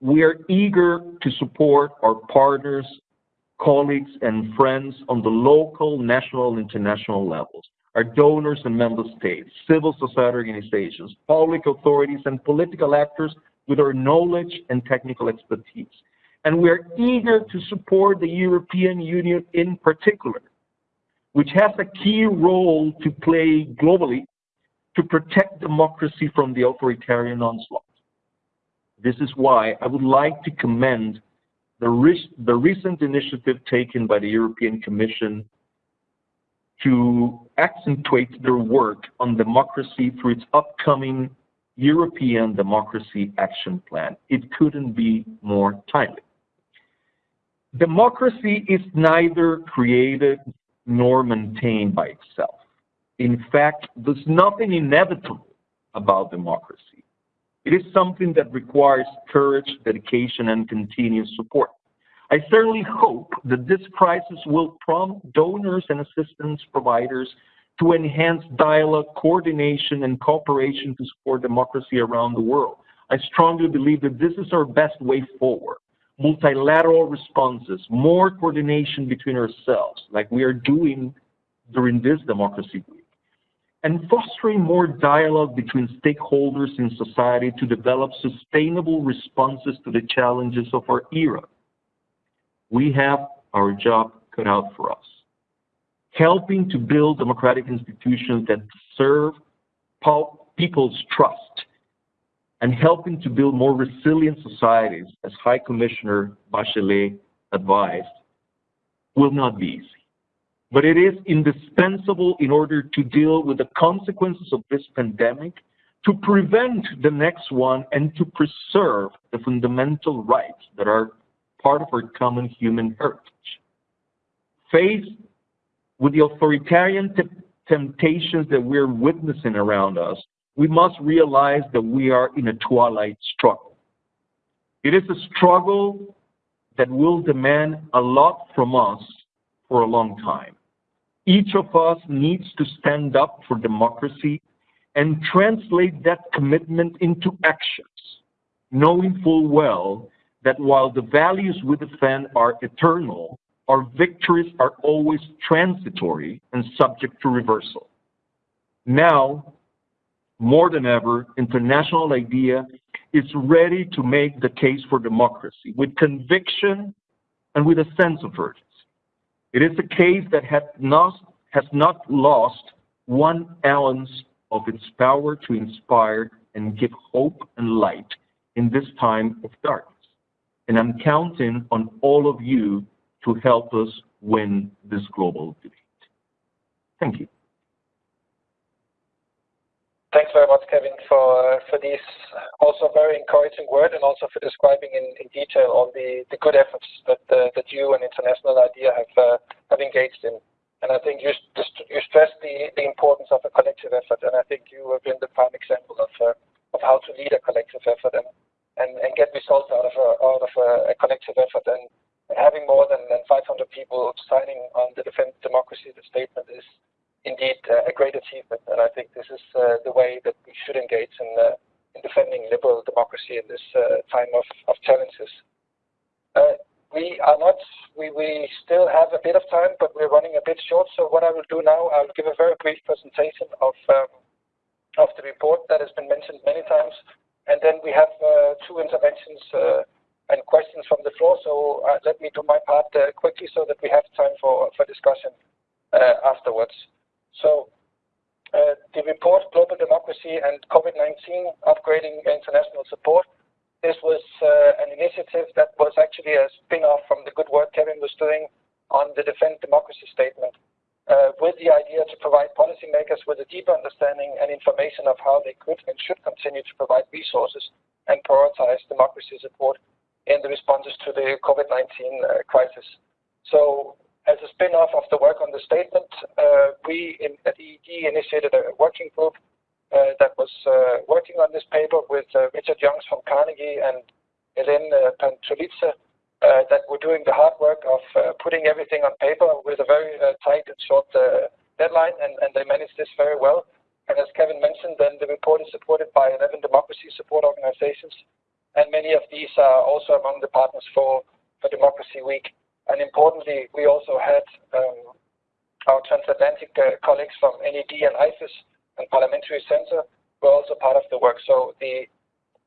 we are eager to support our partners, colleagues, and friends on the local, national, and international levels, our donors and member states, civil society organizations, public authorities, and political actors with our knowledge and technical expertise. And we're eager to support the European Union in particular, which has a key role to play globally to protect democracy from the authoritarian onslaught. This is why I would like to commend the, re the recent initiative taken by the European Commission to accentuate their work on democracy through its upcoming European Democracy Action Plan. It couldn't be more timely. Democracy is neither created nor maintained by itself. In fact, there's nothing inevitable about democracy. It is something that requires courage, dedication, and continuous support. I certainly hope that this crisis will prompt donors and assistance providers to enhance dialogue, coordination, and cooperation to support democracy around the world. I strongly believe that this is our best way forward. Multilateral responses, more coordination between ourselves, like we are doing during this Democracy Week, and fostering more dialogue between stakeholders in society to develop sustainable responses to the challenges of our era. We have our job cut out for us helping to build democratic institutions that serve people's trust and helping to build more resilient societies, as High Commissioner Bachelet advised, will not be easy. But it is indispensable in order to deal with the consequences of this pandemic, to prevent the next one, and to preserve the fundamental rights that are part of our common human heritage. Faced with the authoritarian temptations that we're witnessing around us, we must realize that we are in a twilight struggle. It is a struggle that will demand a lot from us for a long time. Each of us needs to stand up for democracy and translate that commitment into actions, knowing full well that while the values we defend are eternal, our victories are always transitory and subject to reversal. Now, more than ever, international idea is ready to make the case for democracy with conviction and with a sense of urgency. It is a case that has not, has not lost one ounce of its power to inspire and give hope and light in this time of darkness. And I'm counting on all of you to help us win this global debate. Thank you. Thanks very much, Kevin, for for these also very encouraging words and also for describing in, detail all the, the good efforts that uh, that you and International IDEA have uh, have engaged in. And I think you stressed the, the importance of a collective effort, and I think you have been the prime example of uh, of how to lead a collective effort and get results out of a, out of a, a collective effort. And having more than, than 500 people signing on the Defend Democracy the statement is indeed uh, a great achievement. And I think this is uh, the way that we should engage in, uh, in defending liberal democracy in this time of, of challenges. We are not, we, we still have a bit of time, but we're running a bit short. So what I will do now, I'll give a very brief presentation of, um, of the report that has been mentioned many times. And then we have two interventions and questions from the floor. So uh, let me do my part uh, quickly so that we have time for, for discussion uh, afterwards. So uh, the report Global Democracy and COVID-19 Upgrading International Support. This was uh, an initiative that was actually a spin-off from the good work Kevin was doing on the Defend Democracy Statement, uh, with the idea to provide policymakers with a deeper understanding and information of how they could and should continue to provide resources and prioritize democracy support in the responses to the COVID-19 uh, crisis. As a spin-off of the work on the statement, uh, we at EED initiated a working group uh, that was uh, working on this paper with Richard Youngs from Carnegie and Helene uh, that were doing the hard work of putting everything on paper with a very tight and short deadline, and, they managed this very well. And as Kevin mentioned, then the report is supported by 11 democracy support organizations, and many of these are also among the partners for, for Democracy Week. And importantly, we also had um, our transatlantic uh, colleagues from NED and IFES and Parliamentary Center were also part of the work. So the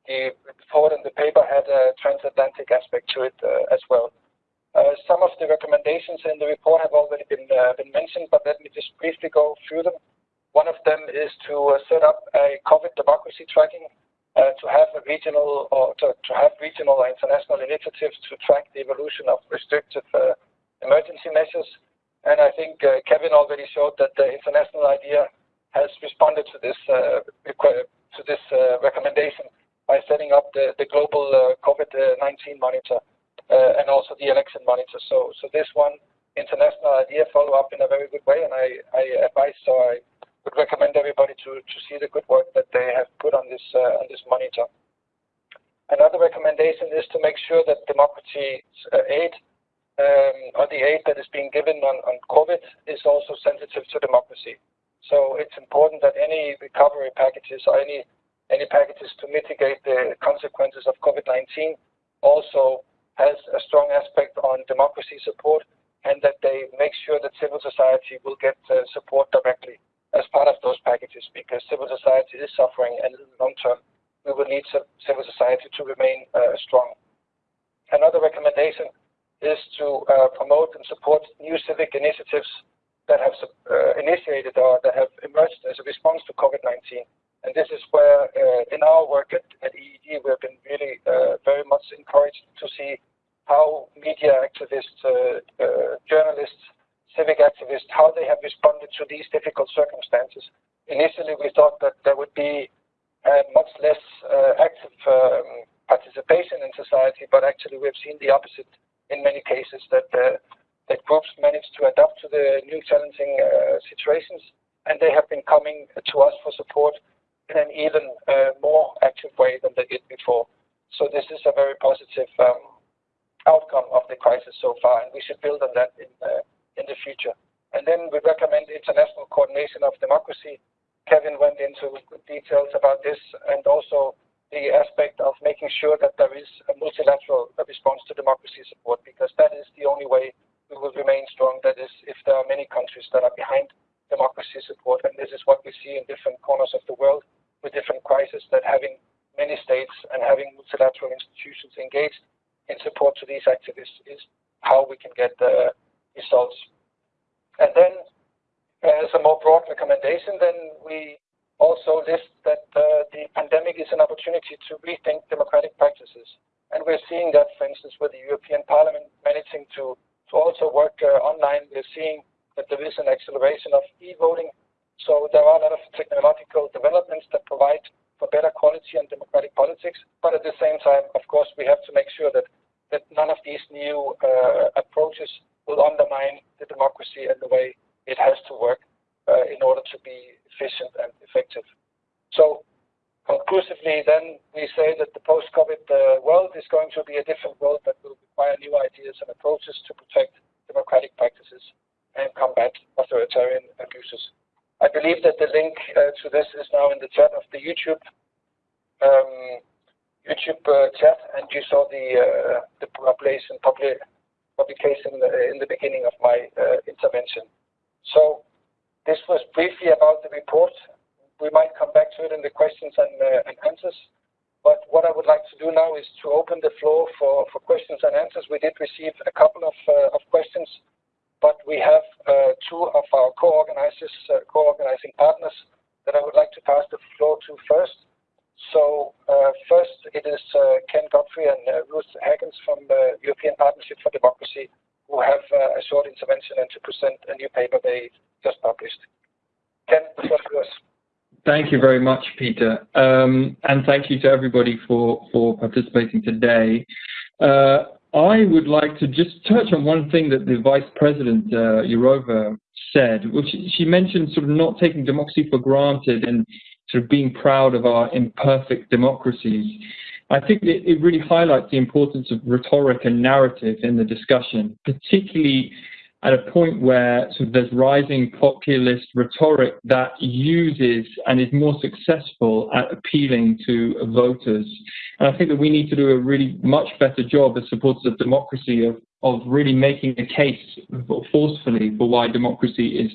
the report and the paper had a transatlantic aspect to it uh, as well. Uh, some of the recommendations in the report have already been uh, been mentioned, but let me just briefly go through them. One of them is to uh, set up a COVID democracy tracking to have a regional or to, have regional or international initiatives to track the evolution of restrictive uh, emergency measures. And I think uh, Kevin already showed that the international idea has responded to this uh, to this uh, recommendation by setting up the, global uh, COVID-19 monitor and also the election monitor. So, so this one international idea follow up in a very good way, and I, I advise so I would recommend everybody to, see the good work that they have put on this uh, on this monitor. Another recommendation is to make sure that democracy uh, aid um, or the aid that is being given on, COVID is also sensitive to democracy. So it's important that any recovery packages or any any packages to mitigate the consequences of COVID-19 also has a strong aspect on democracy support and that they make sure that civil society will get uh, support directly as part of those packages because civil society is suffering and in the long term we will need civil society to remain uh, strong. Another recommendation is to uh, promote and support new civic initiatives that have uh, initiated or that have emerged as a response to COVID-19. And this is where, uh, in our work at, at EED, we have been really uh, very much encouraged to see how media activists, uh, journalists, civic activists, how they have responded to these difficult circumstances. Initially, we thought that there would be uh, much less uh, active um, participation in society, but actually we've seen the opposite in many cases, that, uh, that groups managed to adapt to the new challenging situations, and they have been coming to us for support in an even more active way than they did before. So this is a very positive um, outcome of the crisis so far, and we should build on that in in the future. And then we recommend international coordination of democracy. Kevin went into details about this and also the aspect of making sure that there is a multilateral response to democracy support because that is the only way we will remain strong. That is, if there are many countries that are behind democracy support, and this is what we see in different corners of the world with different crises, that having many states and having multilateral institutions engaged in support to these activists is how we can get the results. And then as a more broad recommendation, then we also list that uh, the pandemic is an opportunity to rethink democratic practices. And we're seeing that, for instance, with the European Parliament managing to, to also work uh, online. We're seeing that there is an acceleration of e-voting. So there are a lot of technological developments that provide for better quality and democratic politics. But at the same time, of course, we have to make sure that, that none of these new uh, approaches will undermine the democracy and the way it has to work uh, in order to be efficient and effective. So conclusively, then we say that the post-COVID uh, world is going to be a different world that will require new ideas and approaches to protect democratic practices and combat authoritarian abuses. I believe that the link uh, to this is now in the chat of the YouTube um, YouTube uh, chat, and you saw the uh, the population public publication in the beginning of my uh, intervention. So this was briefly about the report. We might come back to it in the questions and, uh, answers. But what I would like to do now is to open the floor for, questions and answers. We did receive a couple of, uh, questions, but we have two of our co-organizers, co-organizing partners that I would like to pass the floor to first. So uh, first it is uh, Ken Godfrey and uh, Ruth Hagens from the European Partnership for Democracy who have a short intervention and to present a new paper they just published. Ken, the floor is yours. Thank you very much, Peter. Um, and thank you to everybody for, for participating today. I would like to just touch on one thing that the Vice President, Jourova, said, which she mentioned sort of not taking democracy for granted and sort of being proud of our imperfect democracies. I think it, it really highlights the importance of rhetoric and narrative in the discussion, particularly at a point where sort of there's rising populist rhetoric that uses and is more successful at appealing to voters. And I think that we need to do a really much better job as supporters of democracy of, of really making a case forcefully for why democracy is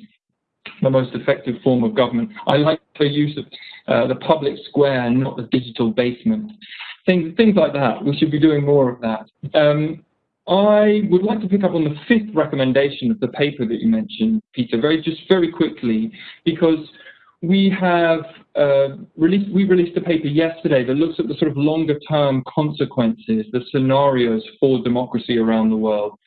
the most effective form of government. I like the use of uh, the public square and not the digital basement. Things, things like that. We should be doing more of that. Um, I would like to pick up on the fifth recommendation of the paper that you mentioned, Peter, very just very quickly, because we have uh, released we released a paper yesterday that looks at the sort of longer term consequences, the scenarios for democracy around the world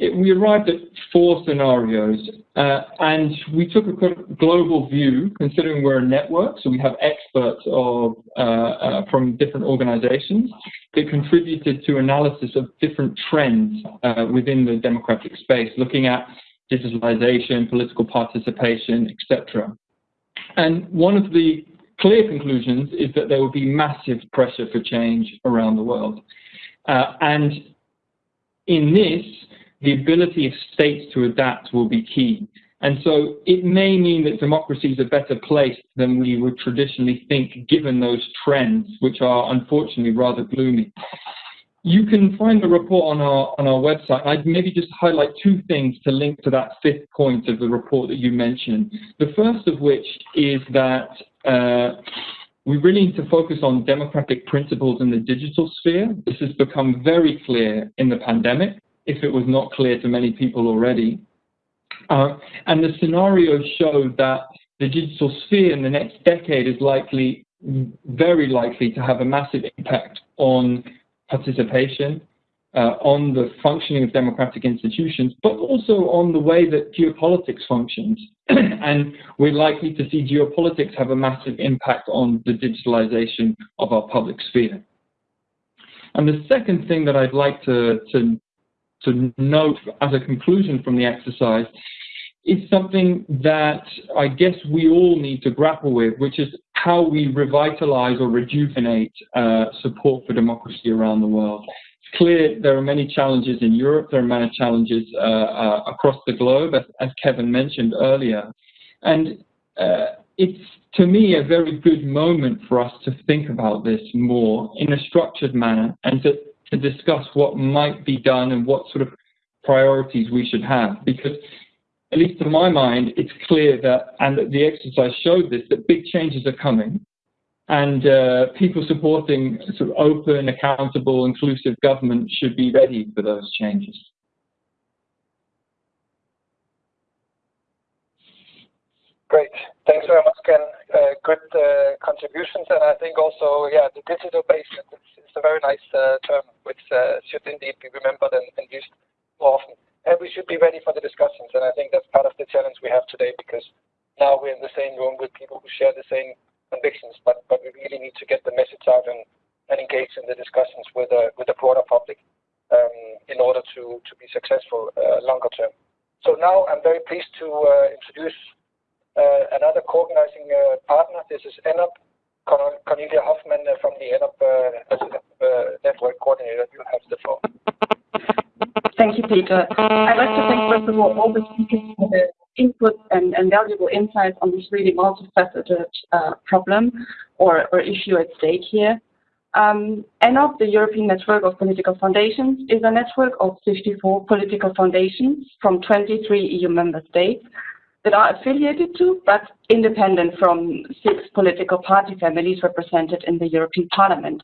it, we arrived at four scenarios, uh, and we took a global view, considering we're a network, so we have experts of, uh, uh, from different organizations that contributed to analysis of different trends uh, within the democratic space, looking at digitalization, political participation, etc. And one of the clear conclusions is that there will be massive pressure for change around the world. Uh, and in this, the ability of states to adapt will be key. And so it may mean that democracies are better placed than we would traditionally think, given those trends, which are unfortunately rather gloomy. You can find the report on our on our website. I'd maybe just highlight two things to link to that fifth point of the report that you mentioned. The first of which is that uh, we really need to focus on democratic principles in the digital sphere. This has become very clear in the pandemic if it was not clear to many people already. Uh, and the scenario showed that the digital sphere in the next decade is likely, very likely, to have a massive impact on participation, uh, on the functioning of democratic institutions, but also on the way that geopolitics functions. and we're likely to see geopolitics have a massive impact on the digitalization of our public sphere. And the second thing that I'd like to, to to note as a conclusion from the exercise is something that I guess we all need to grapple with, which is how we revitalize or rejuvenate uh, support for democracy around the world. It's clear there are many challenges in Europe, there are many challenges uh, uh, across the globe, as, as, Kevin mentioned earlier. And uh, it's, to me, a very good moment for us to think about this more in a structured manner and to to discuss what might be done and what sort of priorities we should have. Because, at least to my mind, it's clear that, and the exercise showed this, that big changes are coming. And uh, people supporting sort of open, accountable, inclusive government should be ready for those changes. Great. Thanks very much, Ken. Uh, good uh, contributions. And I think also, yeah, the digital basement it's a very nice uh, term, which should indeed be remembered and, used more often. And we should be ready for the discussions. And I think that's part of the challenge we have today because now we're in the same room with people who share the same convictions, but, but we really need to get the message out and, engage in the discussions with the broader public um, in order to, to be successful longer term. So now I'm very pleased to introduce another co-organizing uh, partner. This is ENOP, Cornelia Hoffman uh, from the ENOP uh, uh, Network Coordinator. You have the floor. Thank you, Peter. I'd like to thank, first of all, all the speakers for their input and, valuable insights on this really multifaceted uh, problem or, or issue at stake here. Um, ENOP, the European Network of Political Foundations, is a network of 54 political foundations from 23 EU member states that are affiliated to but independent from six political party families represented in the European Parliament.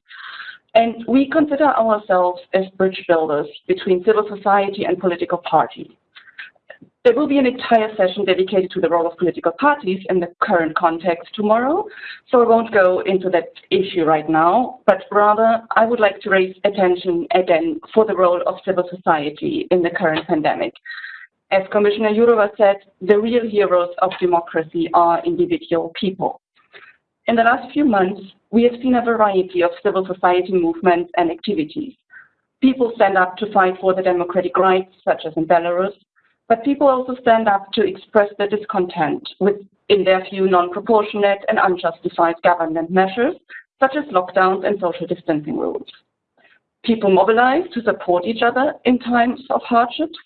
And we consider ourselves as bridge builders between civil society and political parties. there will be an entire session dedicated to the role of political parties in the current context tomorrow, so I won't go into that issue right now, but rather I would like to raise attention again for the role of civil society in the current pandemic. As Commissioner Jourova said, the real heroes of democracy are individual people. In the last few months, we have seen a variety of civil society movements and activities. People stand up to fight for the democratic rights, such as in Belarus, but people also stand up to express their discontent with, in their view, non-proportionate and unjustified government measures, such as lockdowns and social distancing rules. People mobilize to support each other in times of hardships,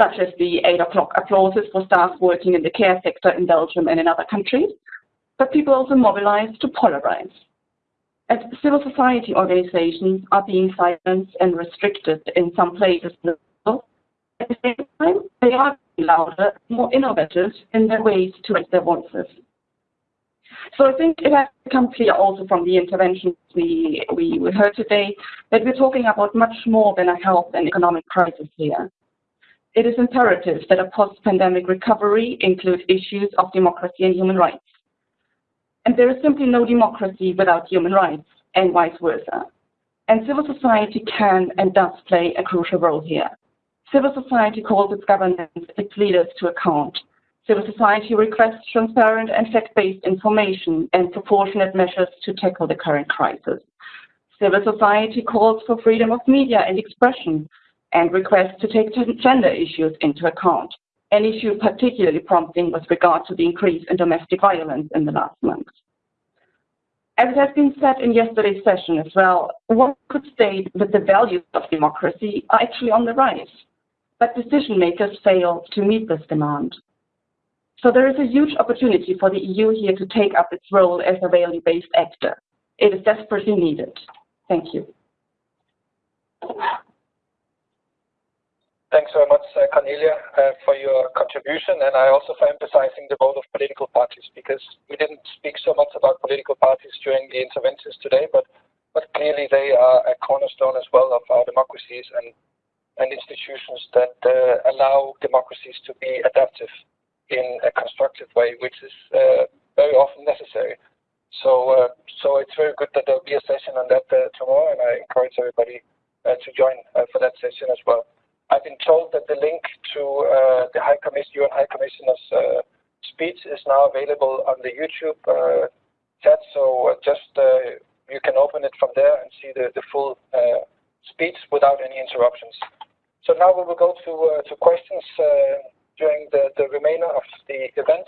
such as the 8 o'clock applauses for staff working in the care sector in Belgium and in other countries, but people also mobilize to polarize. As civil society organizations are being silenced and restricted in some places at the same time, they are louder, more innovative in their ways to raise their voices. So I think it has become clear also from the interventions we, we heard today that we're talking about much more than a health and economic crisis here. It is imperative that a post-pandemic recovery include issues of democracy and human rights. And there is simply no democracy without human rights, and vice versa. And civil society can and does play a crucial role here. Civil society calls its governments, its leaders to account. Civil society requests transparent and fact-based information and proportionate measures to tackle the current crisis. Civil society calls for freedom of media and expression and requests to take gender issues into account, an issue particularly prompting with regard to the increase in domestic violence in the last months. As it has been said in yesterday's session as well, one could state that the values of democracy are actually on the rise but decision makers fail to meet this demand. So there is a huge opportunity for the EU here to take up its role as a value-based actor. It is desperately needed. Thank you. Thanks very much, uh, Cornelia, uh, for your contribution, and I also for emphasizing the role of political parties, because we didn't speak so much about political parties during the interventions today, but, but clearly they are a cornerstone as well of our democracies, and institutions that uh, allow democracies to be adaptive in a constructive way, which is very often necessary. So, so it's very good that there'll be a session on that tomorrow, and I encourage everybody to join for that session as well. I've been told that the link to uh, the UN High Commissioner's uh, speech is now available on the YouTube uh, chat. So just you can open it from there and see the, full speech without any interruptions. So now we will go to, questions during the, remainder of the event.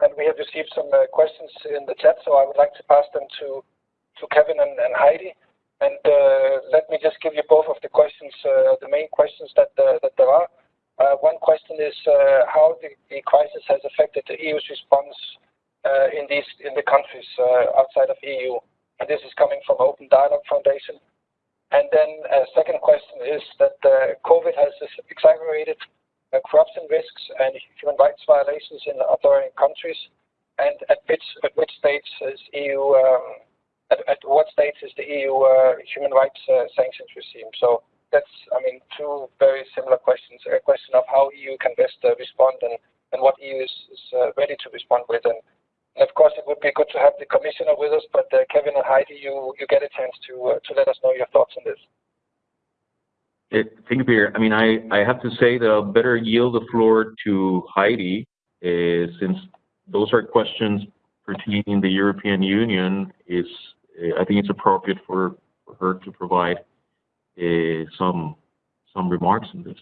And we have received some questions in the chat, so I would like to pass them to, Kevin and, and Heidi. And let me just give you both of the questions, the main questions that, that there are. Uh, one question is uh, how the, crisis has affected the EU's response uh, in these in the countries outside of EU. And this is coming from Open Dialogue Foundation. And then a second question is that uh, COVID has exacerbated uh, corruption risks and human rights violations in other countries. And at which at which stage is EU um, at, at, what stage is the EU uh, human rights uh, sanctions regime? So that's I mean two very similar questions. A question of how EU can best uh, respond and, and what EU is, ready to respond with and of course, it would be good to have the commissioner with us, but Kevin and Heidi, you, you get a chance to, to let us know your thoughts on this. It, thank you, Peter. I mean, I, I have to say that I'll better yield the floor to Heidi, uh, since those are questions pertaining the European Union. Is I think it's appropriate for, for her to provide uh, some some remarks on this.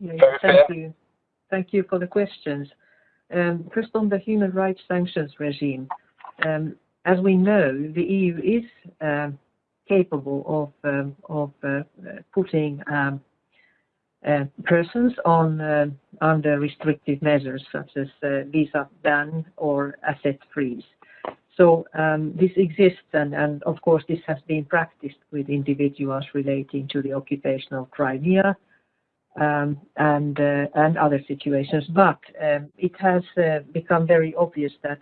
Yeah, thank you. Thank you for the questions. Um, first, on the human rights sanctions regime, um, as we know, the EU is um, capable of um, of uh, putting um, uh, persons on uh, under restrictive measures such as uh, visa ban or asset freeze. So um, this exists, and, and of course this has been practiced with individuals relating to the occupation of Crimea, um, and uh, and other situations. But um, it has uh, become very obvious that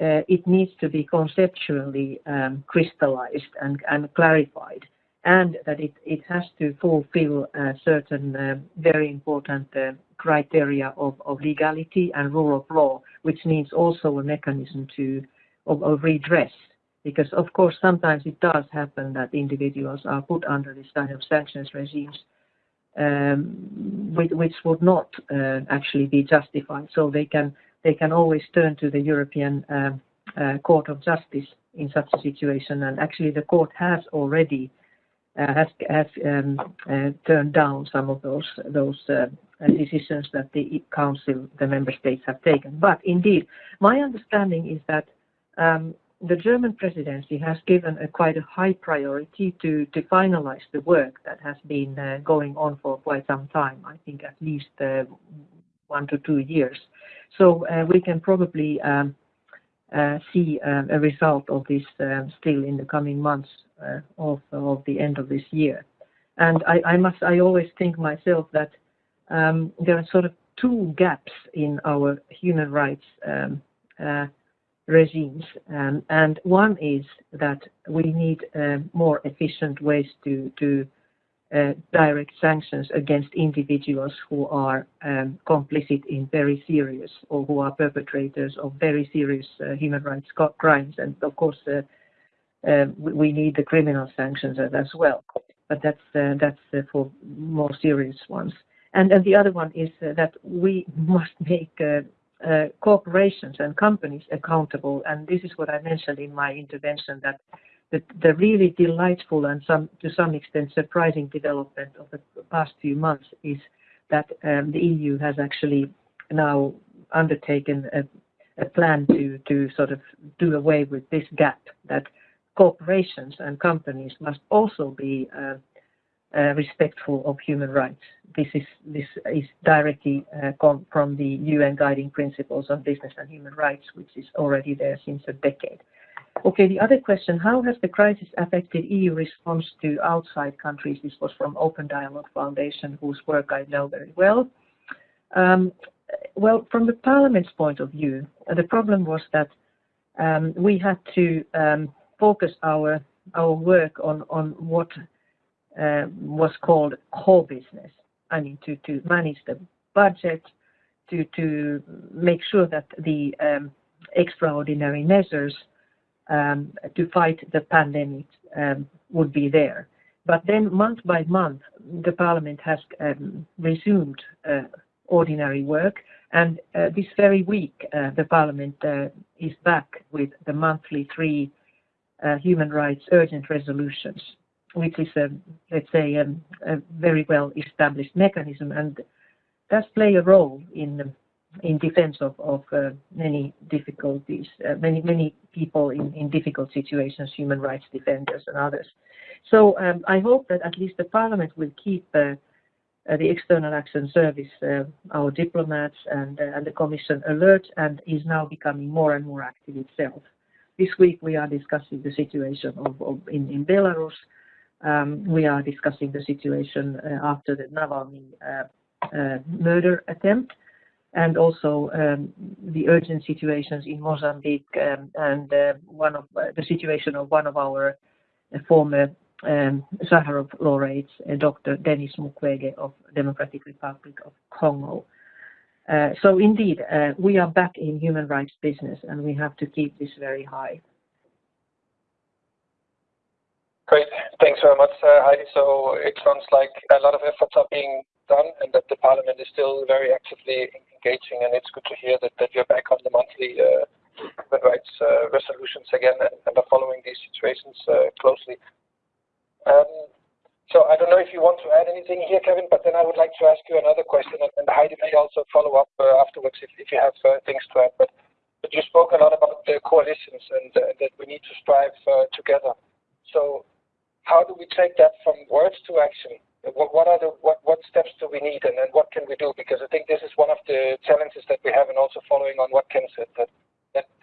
uh, it needs to be conceptually um, crystallized and, and clarified and that it, it has to fulfill certain uh, very important uh, criteria of, of legality and rule of law, which needs also a mechanism to of, of redress. Because of course sometimes it does happen that individuals are put under this kind of sanctions regimes um, which, which, would not uh, actually be justified. So they can they can always turn to the European um, uh, Court of Justice in such a situation, and actually the court has already uh, has has um, uh, turned down some of those those uh, decisions that the council, the member states have taken. But indeed, my understanding is that um, the German presidency has given a quite a high priority to to finalize the work that has been uh, going on for quite some time. I think at least uh, one to two years. So uh, we can probably um, see um, a result of this um, still in the coming months uh, of, of the end of this year. And I, I must, I always think myself that um, there are sort of two gaps in our human rights um, uh, regimes. Um, and one is that we need uh, more efficient ways to, uh, direct sanctions against individuals who are um, complicit in very serious or who are perpetrators of very serious uh, human rights crimes. And of course, uh, um, we need the criminal sanctions as well. But that's uh, that's uh, for more serious ones. And, and the other one is uh, that we must make corporations and companies accountable. And this is what I mentioned in my intervention that the, the really delightful and some to some extent surprising development of the past few months is that um, the EU has actually now undertaken a, a plan to to sort of do away with this gap that corporations and companies must also be uh, uh, respectful of human rights. This is this is directly uh, from the UN Guiding Principles on Business and Human Rights, which is already there since a decade. Okay, the other question, how has the crisis affected EU response to outside countries? This was from Open Dialogue Foundation, whose work I know very well. Um, well, from the Parliament's point of view, the problem was that um, we had to um, focus our our work on on what uh, was called core business. I mean, to manage the budget, to make sure that the um, extraordinary measures um, to fight the pandemic um, would be there. But then, month by month, the Parliament has um, resumed uh, ordinary work, and uh, this very week, uh, the Parliament uh, is back with the monthly three uh, human rights urgent resolutions, which is a, let's say, a, a very well established mechanism and does play a role in in defense of, of uh, many difficulties, uh, many many people in, in difficult situations, human rights defenders and others. So um, I hope that at least the Parliament will keep uh, uh the External Action Service, uh, our diplomats and, uh, and the Commission alert and is now becoming more and more active itself. This week we are discussing the situation of, of in, in Belarus. Um, we are discussing the situation uh, after the Navalny uh, uh, murder attempt and also um, the urgent situations in Mozambique um, and uh, one of uh, the situation of one of our uh, former um, laureates, Dr. Denis Mukwege of Democratic Republic of Congo. So indeed, we are back in human rights business and we have to keep this very high. Great. Thanks very much, Heidi. So it sounds like a lot of efforts are being done and that the parliament is still very actively engaging and it's good to hear that, that you're back on the monthly uh, human rights uh, resolutions again and, are following these situations uh, closely. Um, so I don't know if you want to add anything here, Kevin, but then I would like to ask you another question, and, Heidi may also follow up afterwards if, you have things to add. But, but you spoke a lot about the coalitions and that we need to strive together. How do we take that from words to action? What, what are the what, what steps do we need, and, and what can we do? Because I think this is one of the challenges that we have, and also following on what Ken said that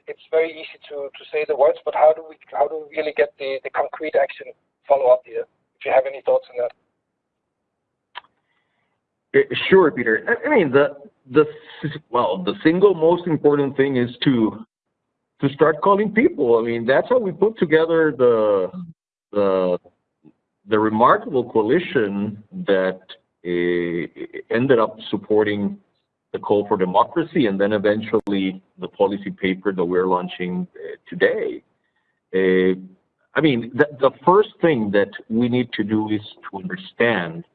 it's very easy to, say the words, but how do we how do we really get the, concrete action follow up here? if you have any thoughts on that. Eh, sure, Peter. I mean, well, the single most important thing is to to start calling people. I mean, that's how we put together the the the remarkable coalition that uh, ended up supporting the call for democracy and then eventually the policy paper that we're launching uh, today. Uh, I mean, the, the, first thing that we need to do is to understand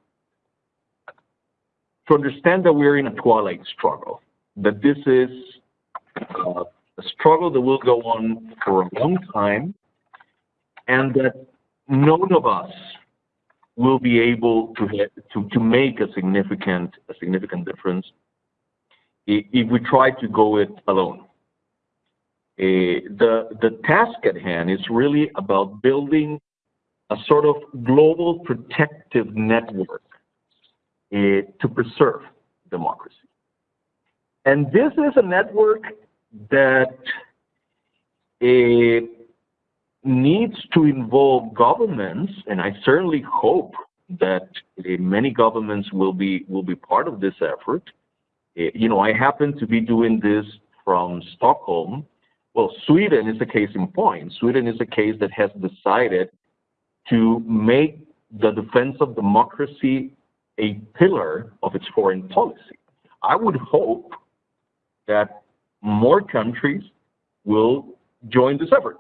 to understand that we're in a twilight struggle, that this is uh, a struggle that will go on for a long time, and that none of us will be able to, to, to make a significant, a significant difference if we try to go it alone. Uh, the, the task at hand is really about building a sort of global protective network uh, to preserve democracy. And this is a network that uh, needs to involve governments, and I certainly hope that uh, many governments will be will be part of this effort. Uh, you know, I happen to be doing this from Stockholm. Well, Sweden is a case in point. Sweden is a case that has decided to make the defense of democracy a pillar of its foreign policy. I would hope that more countries will join this effort.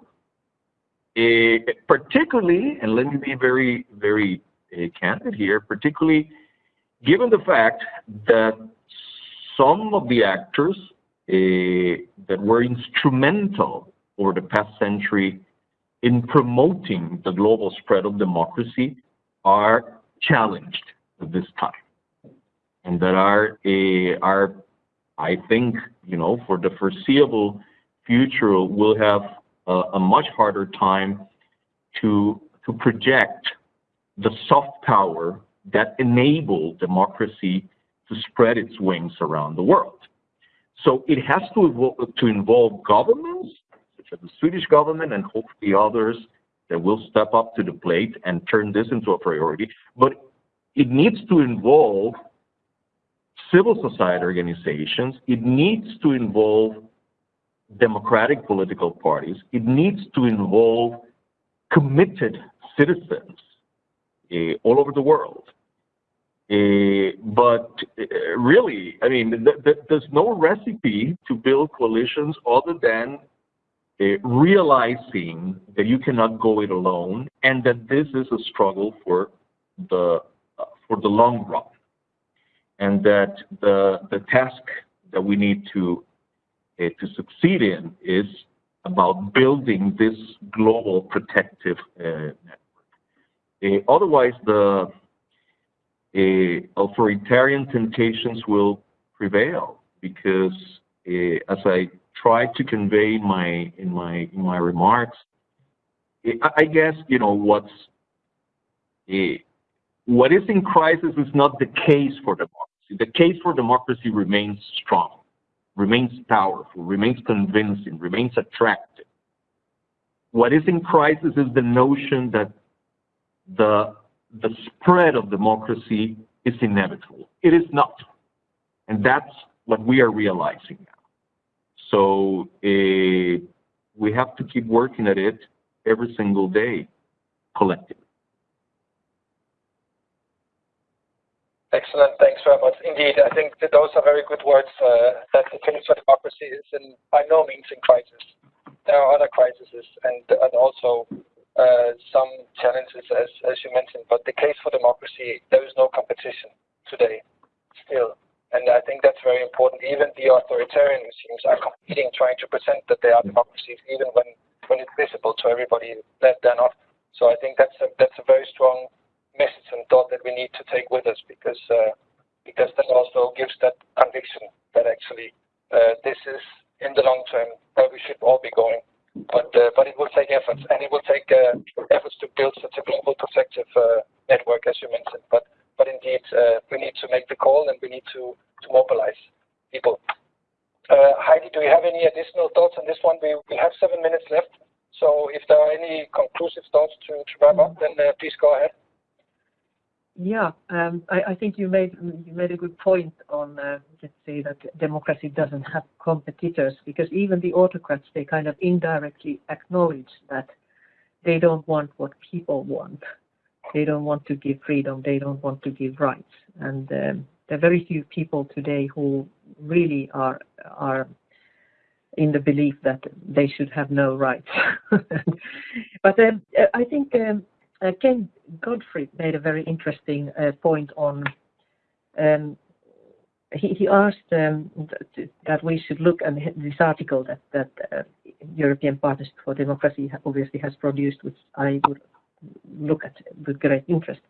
Uh, particularly, and let me be very, very uh, candid here, particularly given the fact that some of the actors uh, that were instrumental over the past century in promoting the global spread of democracy are challenged at this time. And that are are I think you know for the foreseeable future will have a, much harder time to, to project the soft power that enabled democracy to spread its wings around the world. So it has to, evolve, to involve governments, such as the Swedish government and hopefully others that will step up to the plate and turn this into a priority. But it needs to involve civil society organizations. It needs to involve democratic political parties. It needs to involve committed citizens uh, all over the world. Uh, but uh, really, I mean, th th there's no recipe to build coalitions other than realizing that you cannot go it alone and that this is a struggle for the for the long run and that the the task that we need to uh, Eh, to succeed in is about building this global protective uh, network. Uh, otherwise, the authoritarian temptations will prevail because, as I tried to convey in my in my in my remarks, I guess you know what's what is in crisis is not the case for democracy. The case for democracy remains strong remains powerful, remains convincing, remains attractive. What is in crisis is the notion that the, the spread of democracy is inevitable. It is not. And that's what we are realizing now. So uh, we have to keep working at it every single day collectively. Excellent. Thanks very much. Indeed, I think that those are very good words, uh, that the for democracy is in, by no means in crisis. There are other crises and, also uh, some challenges, as, as you mentioned, but the case for democracy, there is no competition today, still. And I think that's very important. Even the authoritarian regimes are competing, trying to present that they are democracies, even when, when it's visible to everybody that they're not. So I think that's a very strong message and thought that we need to take with us because uh, because that also gives that conviction that actually uh, this is in the long term where we should all be going. But uh, but it will take efforts and it will take efforts to build such a global protective network as you mentioned. But but indeed we need to make the call and we need to to mobilize people. Heidi, do you have any additional thoughts on this one? We have seven minutes left. So if there are any conclusive thoughts to, to wrap up, then please go ahead. Yeah, um, I, I, think you made you made a good point on uh, let's say that democracy doesn't have competitors because even the autocrats they kind of indirectly acknowledge that they don't want what people want. they don't want to give freedom, they don't want to give rights. And um, there are very few people today who really are are in the belief that they should have no rights. but um, I think um, Ken Godfrey made a very interesting uh, point on. Um, he, he, asked um, th that we should look at this article that that uh, European Partnership for Democracy obviously has produced, which I would look at with great interest.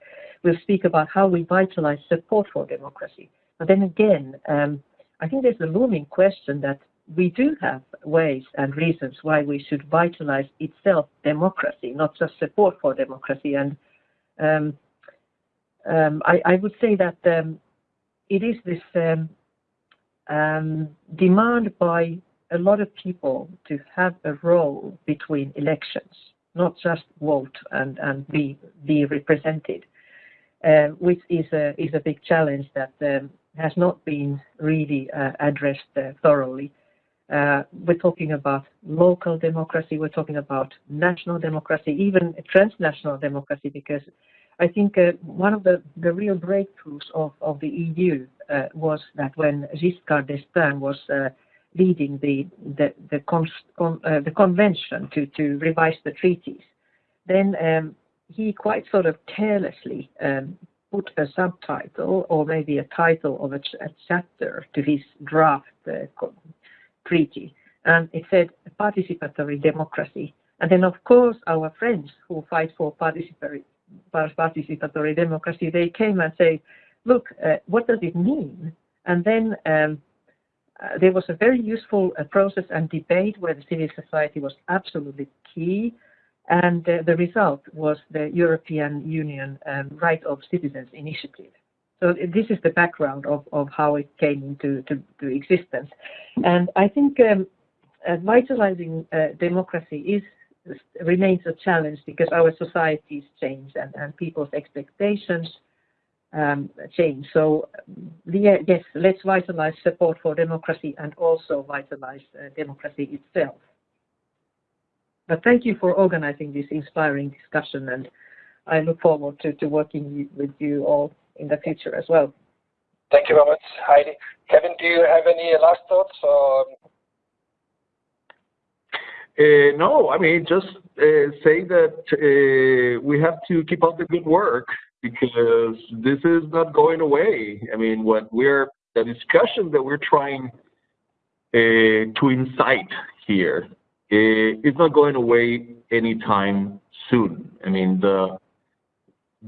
We'll speak about how we vitalize support for democracy. But then again, um, I think there's a looming question that we do have ways and reasons why we should vitalize itself democracy, not just support for democracy. And um, um, I, I, would say that um, it is this um, um, demand by a lot of people to have a role between elections, not just vote and, and be, be represented, uh, which is a, is a big challenge that um, has not been really uh, addressed uh, thoroughly. Uh, we're talking about local democracy, we're talking about national democracy, even transnational democracy, because I think uh, one of the, the real breakthroughs of, of the EU uh, was that when Giscard d'Estaing was uh, leading the the the, con, uh, the convention to to revise the treaties, then um, he quite sort of carelessly um, put a subtitle or maybe a title of a, ch a chapter to his draft uh, treaty, and it said participatory democracy. And then, of course, our friends who fight for participatory participatory democracy, they came and say, look, uh, what does it mean? And then um, uh, there was a very useful uh, process and debate where the civil society was absolutely key. And uh, the result was the European Union um, Right of Citizens Initiative. So this is the background of, how it came into to, to existence. And I think um, uh, vitalizing uh, democracy is remains a challenge because our societies change and, and people's expectations um, change. So yes, let's vitalize support for democracy and also vitalize uh, democracy itself. But thank you for organizing this inspiring discussion and I look forward to working with you all in the future as well. Thank you very much, Heidi. Kevin, do you have any last thoughts? Or... Uh, no, I mean, just uh, say that uh, we have to keep up the good work because this is not going away. I mean, what we're the discussion that we're trying uh, to incite here uh, is not going away anytime soon. I mean, the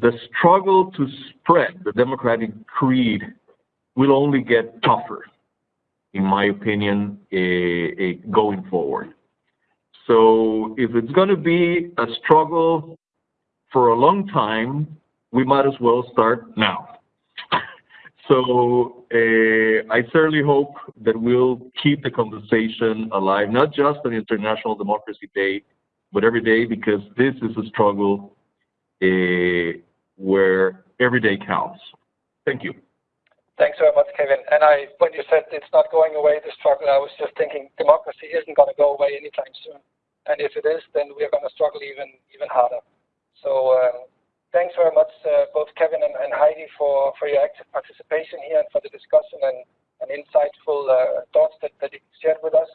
the struggle to spread the democratic creed will only get tougher, in my opinion, uh, going forward. So if it's going to be a struggle for a long time, we might as well start now. So uh, I certainly hope that we'll keep the conversation alive, not just on International Democracy Day, but every day, because this is a struggle where every day counts. Thank you. Thanks very much, Kevin. And I, when you said it's not going away, the struggle, I was just thinking democracy isn't going to go away anytime soon. And if it is, then we're going to struggle even even harder. So um, thanks very much, uh, both Kevin and, Heidi, for, for your active participation here and for the discussion and, insightful uh, thoughts that, that you shared with us.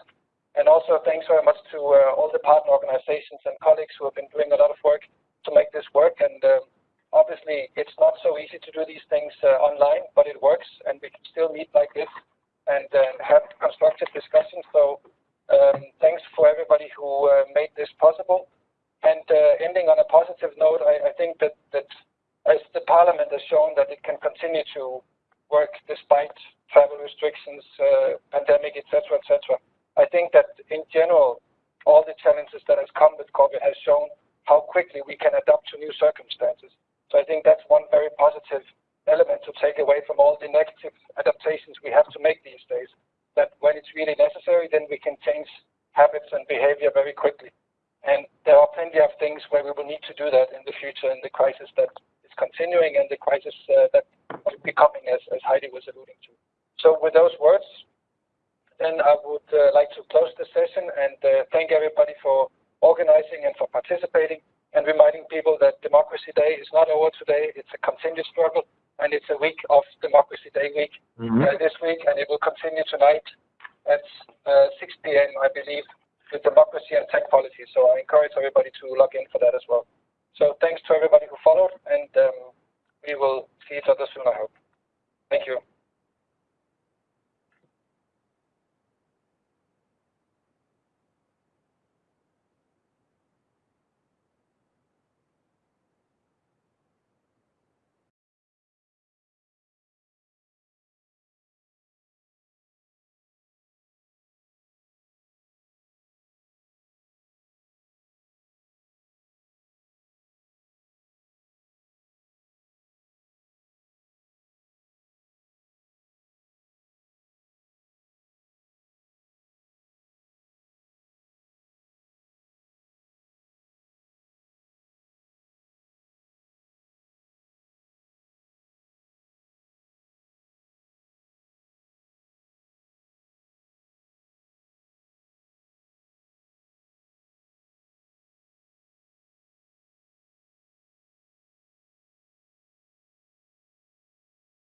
And also thanks very much to uh, all the partner organizations and colleagues who have been doing a lot of work to make this work. And um, obviously, it's not so easy to do these things uh, online, but it works, and we can still meet like this and uh, have constructive discussions. So um, thanks for everybody who uh, made this possible. And ending on a positive note, I, think that, as the Parliament has shown that it can continue to work despite travel restrictions, pandemic, etc., etc. I think that in general, all the challenges that has come with COVID has shown how quickly we can adapt to new circumstances. So I think that's one very positive element to take away from all the negative adaptations we have to make these days that when it's really necessary, then we can change habits and behavior very quickly. And there are plenty of things where we will need to do that in the future in the crisis that is continuing and the crisis uh, that is becoming, as, as Heidi was alluding to. So with those words, then I would uh, like to close the session and uh, thank everybody for organizing and for participating. and reminding people that Democracy Day is not over today. It's a continued struggle, and it's a week of Democracy Day week mm -hmm. uh, this week, and it will continue tonight at uh, 6 p.m., I believe, with democracy and tech policy. So I encourage everybody to log in for that as well. So thanks to everybody who followed, and um, we will see each other soon, I hope. Thank you.